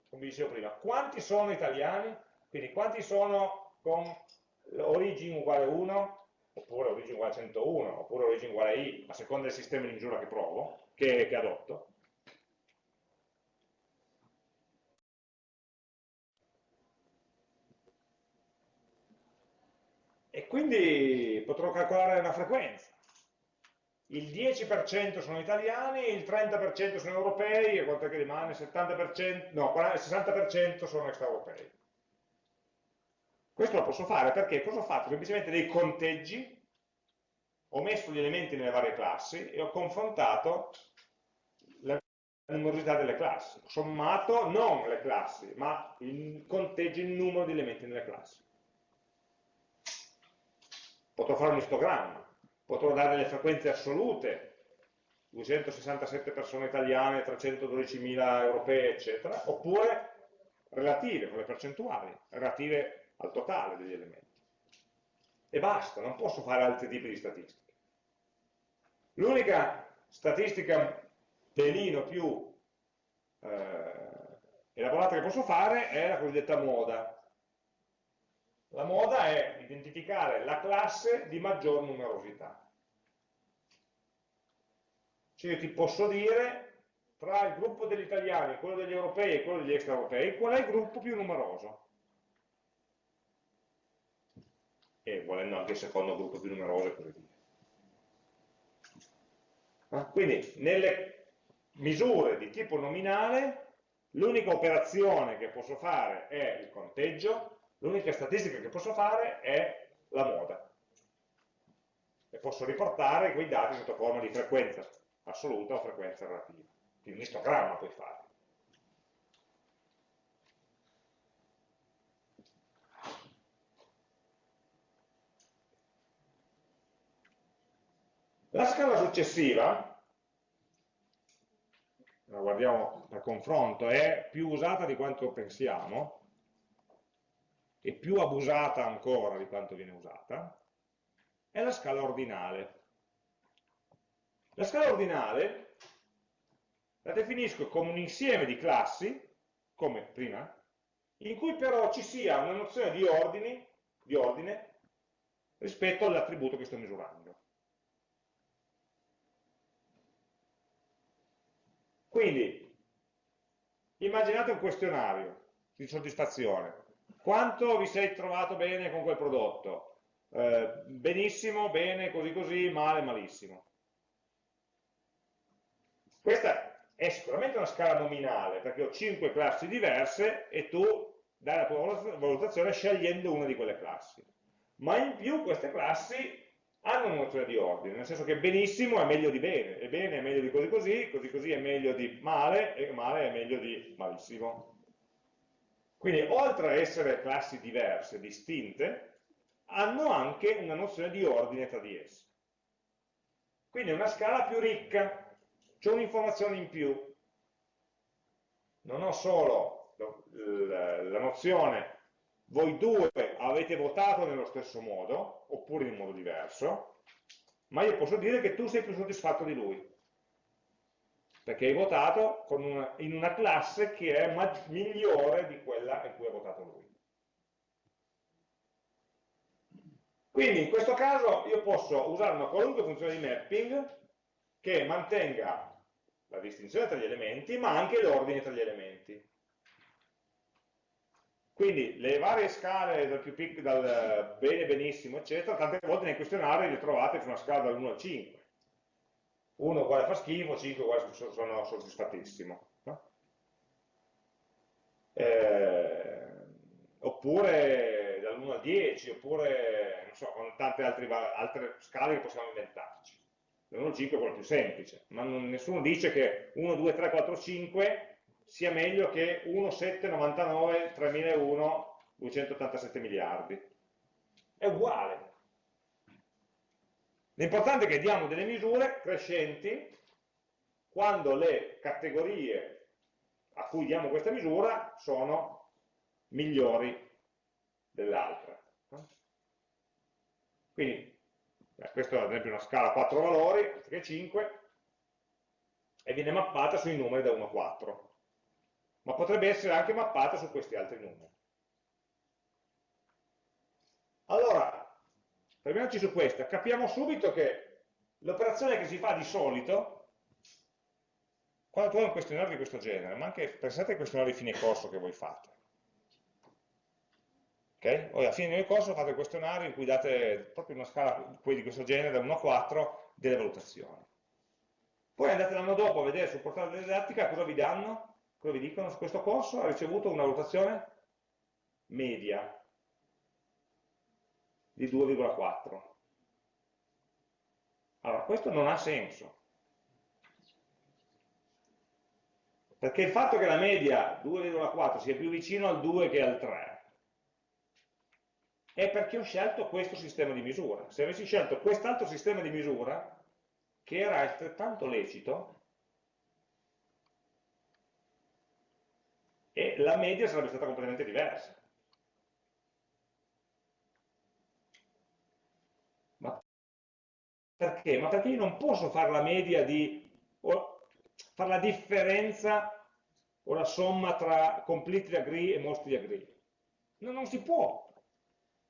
come dicevo prima. Quanti sono italiani? Quindi quanti sono con origine uguale 1, oppure origine uguale 101, oppure origine uguale i, a seconda del sistema di misura che provo, che, che adotto. E quindi potrò calcolare una frequenza. Il 10% sono italiani, il 30% sono europei, e quanto che rimane? 70%, no, il 60% sono extraeuropei. Questo lo posso fare perché cosa ho fatto? Semplicemente dei conteggi, ho messo gli elementi nelle varie classi e ho confrontato la numerosità delle classi. Ho sommato non le classi, ma il conteggio, il numero di elementi nelle classi. Potrò fare un istogramma, potrò dare le frequenze assolute, 267 persone italiane, 312.000 europee, eccetera, oppure relative, con le percentuali, relative al totale degli elementi. E basta, non posso fare altri tipi di statistiche. L'unica statistica pelino più eh, elaborata che posso fare è la cosiddetta moda. La moda è identificare la classe di maggior numerosità. Cioè io ti posso dire tra il gruppo degli italiani, quello degli europei e quello degli extraeuropei, qual è il gruppo più numeroso. e volendo anche il secondo gruppo più numeroso e così via. Quindi nelle misure di tipo nominale l'unica operazione che posso fare è il conteggio, l'unica statistica che posso fare è la moda. E posso riportare quei dati sotto forma di frequenza assoluta o frequenza relativa. Quindi un istogramma puoi fare. La scala successiva, la guardiamo per confronto, è più usata di quanto pensiamo, e più abusata ancora di quanto viene usata, è la scala ordinale. La scala ordinale la definisco come un insieme di classi, come prima, in cui però ci sia una nozione di, ordini, di ordine rispetto all'attributo che sto misurando. Quindi, immaginate un questionario di soddisfazione. Quanto vi sei trovato bene con quel prodotto? Eh, benissimo, bene, così così, male, malissimo. Questa è sicuramente una scala nominale, perché ho 5 classi diverse e tu dai la tua valutazione scegliendo una di quelle classi. Ma in più queste classi hanno una nozione di ordine, nel senso che benissimo è meglio di bene, e bene è meglio di così così, così così è meglio di male, e male è meglio di malissimo. Quindi oltre a essere classi diverse, distinte, hanno anche una nozione di ordine tra di esse. Quindi è una scala più ricca, c'è un'informazione in più. Non ho solo la nozione voi due avete votato nello stesso modo, oppure in modo diverso, ma io posso dire che tu sei più soddisfatto di lui, perché hai votato una, in una classe che è migliore di quella in cui ha votato lui. Quindi in questo caso io posso usare una qualunque funzione di mapping che mantenga la distinzione tra gli elementi, ma anche l'ordine tra gli elementi. Quindi le varie scale dal più piccolo, dal bene, benissimo, eccetera, tante volte nei questionari le trovate su una scala dall'1 al 5. 1 uguale fa schifo, 5 uguale sono soddisfattissimo. No? Eh, oppure dall'1 al 10, oppure non so, con tante altre, altre scale che possiamo inventarci. Dall'1 al 5 è quello più semplice, ma non, nessuno dice che 1, 2, 3, 4, 5 sia meglio che 1,799, 3001, 287 miliardi. È uguale. L'importante è che diamo delle misure crescenti quando le categorie a cui diamo questa misura sono migliori dell'altra. Quindi, beh, questa è ad esempio una scala a 4 valori, anziché 5, e viene mappata sui numeri da 1 a 4 ma potrebbe essere anche mappata su questi altri numeri. Allora, fermiamoci su questa, capiamo subito che l'operazione che si fa di solito, quando tu hai un questionario di questo genere, ma anche pensate ai questionari di fine corso che voi fate, ok? Voi a fine del corso fate il questionario in cui date proprio una scala di questo genere, da 1 a 4, delle valutazioni. Poi andate l'anno dopo a vedere sul portale della didattica cosa vi danno, Cosa vi dicono? Su questo corso ha ricevuto una valutazione media di 2,4. Allora, questo non ha senso. Perché il fatto che la media 2,4 sia più vicino al 2 che al 3 è perché ho scelto questo sistema di misura. Se avessi scelto quest'altro sistema di misura, che era altrettanto lecito, e la media sarebbe stata completamente diversa. Perché? Ma perché io non posso fare la media di, o fare la differenza o la somma tra completely agree e mostly agree. No, non si può.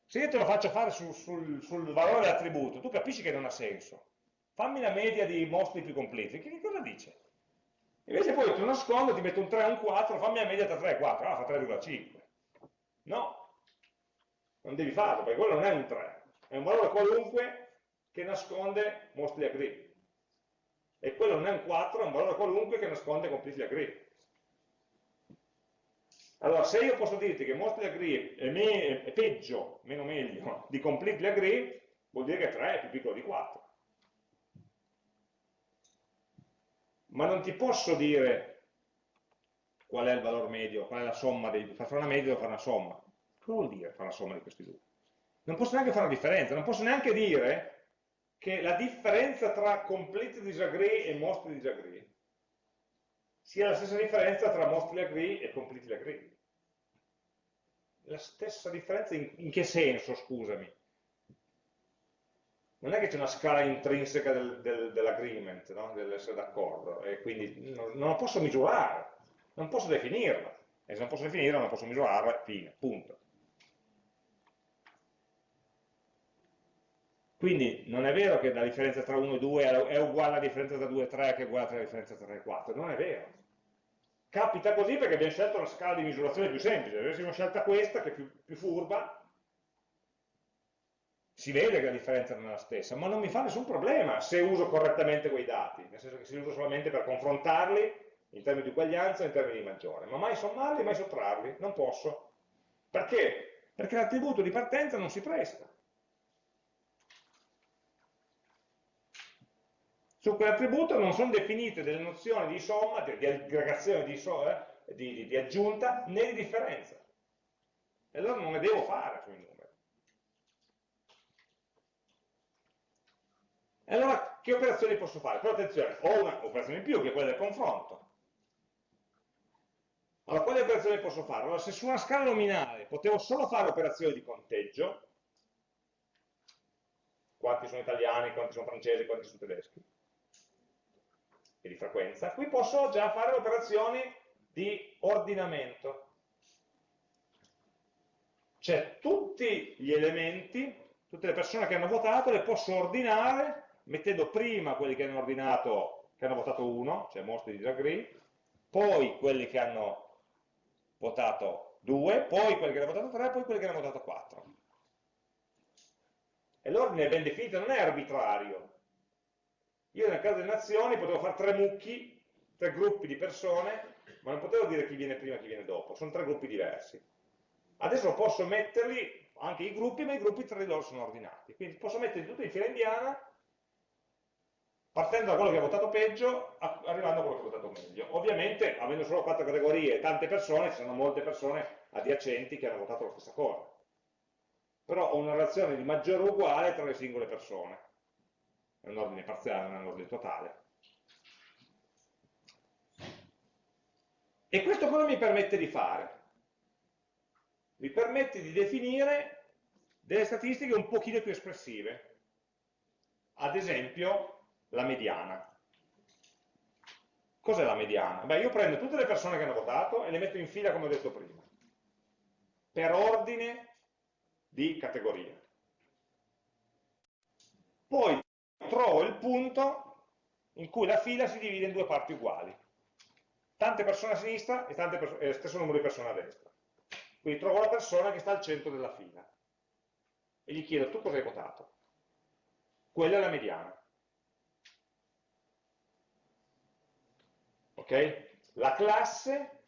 Se io te lo faccio fare sul, sul, sul valore dell'attributo, tu capisci che non ha senso. Fammi la media di mostly più completely. Che, che cosa dice? Invece poi tu nascondo, ti metto un 3 e un 4, fammi la media tra 3 e 4, ah fa 3,5. No, non devi farlo, perché quello non è un 3, è un valore qualunque che nasconde mostly agree. E quello non è un 4, è un valore qualunque che nasconde completely agree. Allora, se io posso dirti che mostly agree è, me è peggio, meno meglio, <laughs> di completely agree, vuol dire che 3 è più piccolo di 4. ma non ti posso dire qual è il valore medio, qual è la somma, dei, fare una media devo fare una somma. Cosa vuol dire fare una somma di questi due? Non posso neanche fare una differenza, non posso neanche dire che la differenza tra complete disagree e mostly disagree sia la stessa differenza tra mostly agree e completely agree. La stessa differenza in, in che senso, scusami? non è che c'è una scala intrinseca del, del, dell'agreement, no? dell'essere d'accordo, e quindi non, non, la posso misurare, non posso definirla, e se non posso definirla non posso misurarla, fine, punto. Quindi non è vero che la differenza tra 1 e 2 è uguale alla differenza tra 2 e 3 che è uguale alla differenza tra 3 e 4, non è vero. Capita così perché abbiamo scelto una scala di misurazione più semplice, se avessimo scelta questa che è più, più furba, si vede che la differenza non è la stessa, ma non mi fa nessun problema se uso correttamente quei dati, nel senso che si uso solamente per confrontarli in termini di uguaglianza e in termini di maggiore, ma mai sommarli, mai sottrarli, non posso. Perché? Perché l'attributo di partenza non si presta. Su quell'attributo non sono definite delle nozioni di somma, di, aggregazione, di, so, eh, di, di, di aggiunta, né di differenza. E allora non ne devo fare sui numeri. E allora che operazioni posso fare? Però attenzione, ho un'operazione in più che è quella del confronto. Allora, quali operazioni posso fare? Allora, se su una scala nominale potevo solo fare operazioni di conteggio, quanti sono italiani, quanti sono francesi, quanti sono tedeschi, e di frequenza, qui posso già fare operazioni di ordinamento. Cioè tutti gli elementi, tutte le persone che hanno votato, le posso ordinare mettendo prima quelli che hanno ordinato, che hanno votato 1, cioè most disagree, poi quelli che hanno votato 2, poi quelli che hanno votato 3, poi quelli che hanno votato 4. E l'ordine è ben definito, non è arbitrario. Io nel caso delle nazioni potevo fare tre mucchi, tre gruppi di persone, ma non potevo dire chi viene prima e chi viene dopo, sono tre gruppi diversi. Adesso posso metterli, anche i gruppi, ma i gruppi tra di loro sono ordinati. Quindi posso metterli tutti in fila indiana, partendo da quello che ha votato peggio, arrivando a quello che ha votato meglio. Ovviamente, avendo solo quattro categorie e tante persone, ci sono molte persone adiacenti che hanno votato la stessa cosa però ho una relazione di maggiore o uguale tra le singole persone. È un ordine parziale, non è un ordine totale. E questo cosa mi permette di fare? Mi permette di definire delle statistiche un pochino più espressive. Ad esempio, la mediana. Cos'è la mediana? Beh, io prendo tutte le persone che hanno votato e le metto in fila come ho detto prima. Per ordine di categoria. Poi trovo il punto in cui la fila si divide in due parti uguali. Tante persone a sinistra e, tante e stesso numero di persone a destra. Quindi trovo la persona che sta al centro della fila. E gli chiedo, tu cosa hai votato? Quella è la mediana. Ok? La classe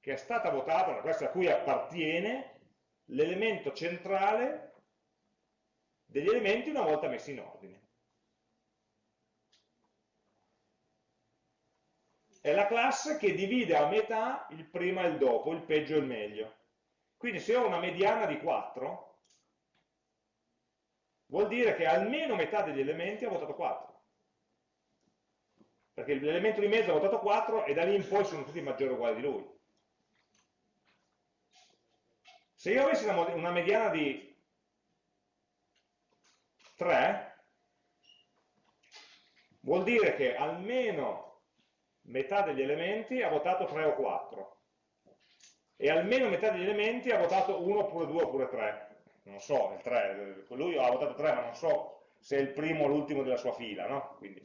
che è stata votata, la classe a cui appartiene, l'elemento centrale degli elementi una volta messi in ordine. È la classe che divide a metà il prima e il dopo, il peggio e il meglio. Quindi se ho una mediana di 4, vuol dire che almeno metà degli elementi ha votato 4. Perché l'elemento di mezzo ha votato 4 e da lì in poi sono tutti maggiori o uguali di lui. Se io avessi una, una mediana di 3, vuol dire che almeno metà degli elementi ha votato 3 o 4 e almeno metà degli elementi ha votato 1 oppure 2 oppure 3 non so, il 3, lui ha votato 3 ma non so se è il primo o l'ultimo della sua fila no? Quindi.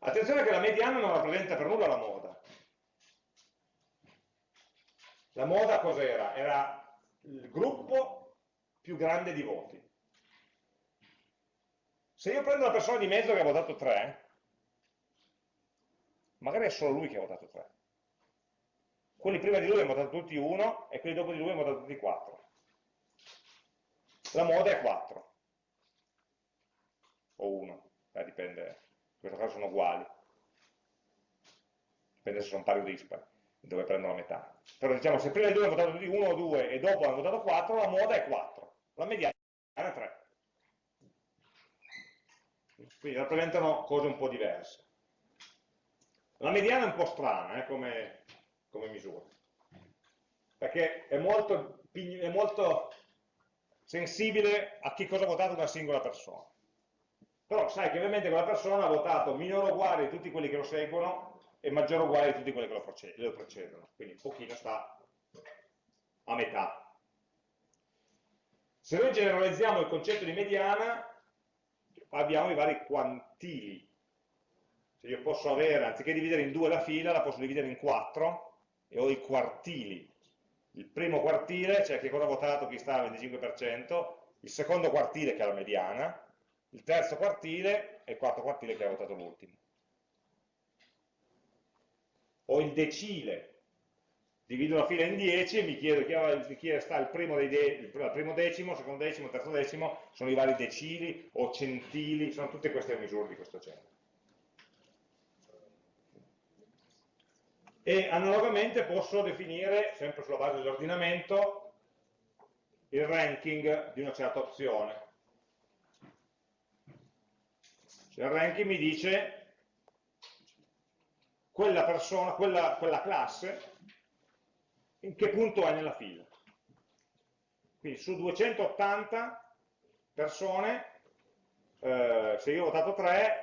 attenzione che la mediana non rappresenta per nulla la moda la moda cos'era? Era il gruppo più grande di voti. Se io prendo una persona di mezzo che ha votato 3, magari è solo lui che ha votato 3. Quelli prima di lui hanno votato tutti 1 e quelli dopo di lui hanno votato tutti 4. La moda è 4. O 1, eh, dipende, in questo caso sono uguali. Dipende se sono pari o dispari dove prendo la metà. Però diciamo, se prima di due hanno votato tutti 1 o 2 e dopo hanno votato 4, la moda è 4, la mediana è 3. Quindi rappresentano cose un po' diverse. La mediana è un po' strana eh, come, come, misura, perché è molto, è molto sensibile a che cosa ha votato una singola persona. Però sai che ovviamente quella persona ha votato minore o uguale di tutti quelli che lo seguono è maggiore o uguale di tutti quelli che lo, precedono, quindi un pochino sta a metà. Se noi generalizziamo il concetto di mediana, abbiamo i vari quantili. Cioè io posso avere, anziché dividere in due la fila, la posso dividere in quattro e ho i quartili. Il primo quartile, cioè che cosa ha votato chi sta al 25%, il secondo quartile che è la mediana, il terzo quartile e il quarto quartile che ha votato l'ultimo ho il decile, divido la fila in 10 e mi chiedo chi, chi sta al primo, de primo decimo, secondo decimo, terzo decimo, sono i vari decili o centili, sono tutte queste misure di questo genere. E analogamente posso definire, sempre sulla base dell'ordinamento, il ranking di una certa opzione. Cioè il ranking mi dice quella persona, quella, quella classe, in che punto è nella fila. Quindi su 280 persone, eh, se io ho votato 3,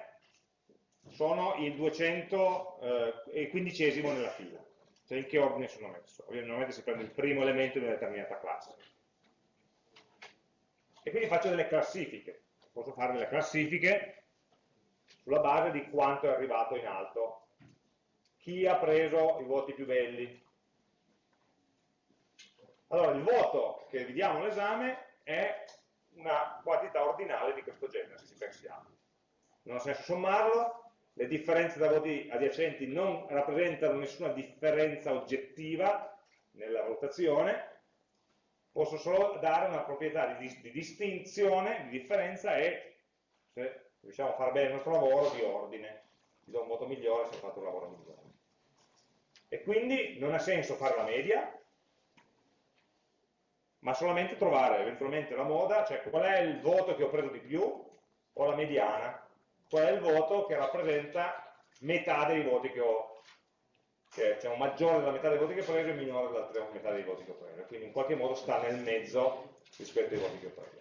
sono il 215 eh, nella fila. Cioè in che ordine sono messo. Ovviamente si prende il primo elemento di una determinata classe. E quindi faccio delle classifiche. Posso fare delle classifiche sulla base di quanto è arrivato in alto. Chi ha preso i voti più belli, allora, il voto che vi diamo all'esame è una quantità ordinale di questo genere, se ci pensiamo. Non ha senso sommarlo, le differenze da voti adiacenti non rappresentano nessuna differenza oggettiva nella valutazione, posso solo dare una proprietà di, di distinzione, di differenza e, se riusciamo a fare bene il nostro lavoro, di ordine. Ti do un voto migliore se ho fatto un lavoro migliore. E quindi non ha senso fare la media, ma solamente trovare eventualmente la moda, cioè qual è il voto che ho preso di più, o la mediana, qual è il voto che rappresenta metà dei voti che ho, che diciamo, maggiore della metà dei voti che ho preso e minore dell'altra metà dei voti che ho preso, quindi in qualche modo sta nel mezzo rispetto ai voti che ho preso.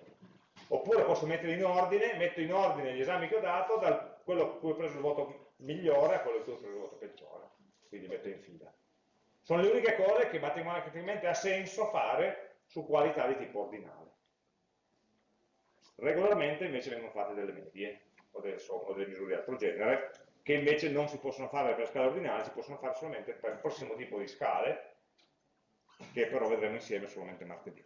Oppure posso mettere in ordine, metto in ordine gli esami che ho dato, da quello a cui ho preso il voto migliore a quello a cui ho preso il voto peggiore, quindi metto in fila. Sono le uniche cose che matematicamente ha senso fare su qualità di tipo ordinale. Regolarmente invece vengono fatte delle medie o delle, o delle misure di altro genere, che invece non si possono fare per scale ordinale, si possono fare solamente per il prossimo tipo di scale, che però vedremo insieme solamente martedì.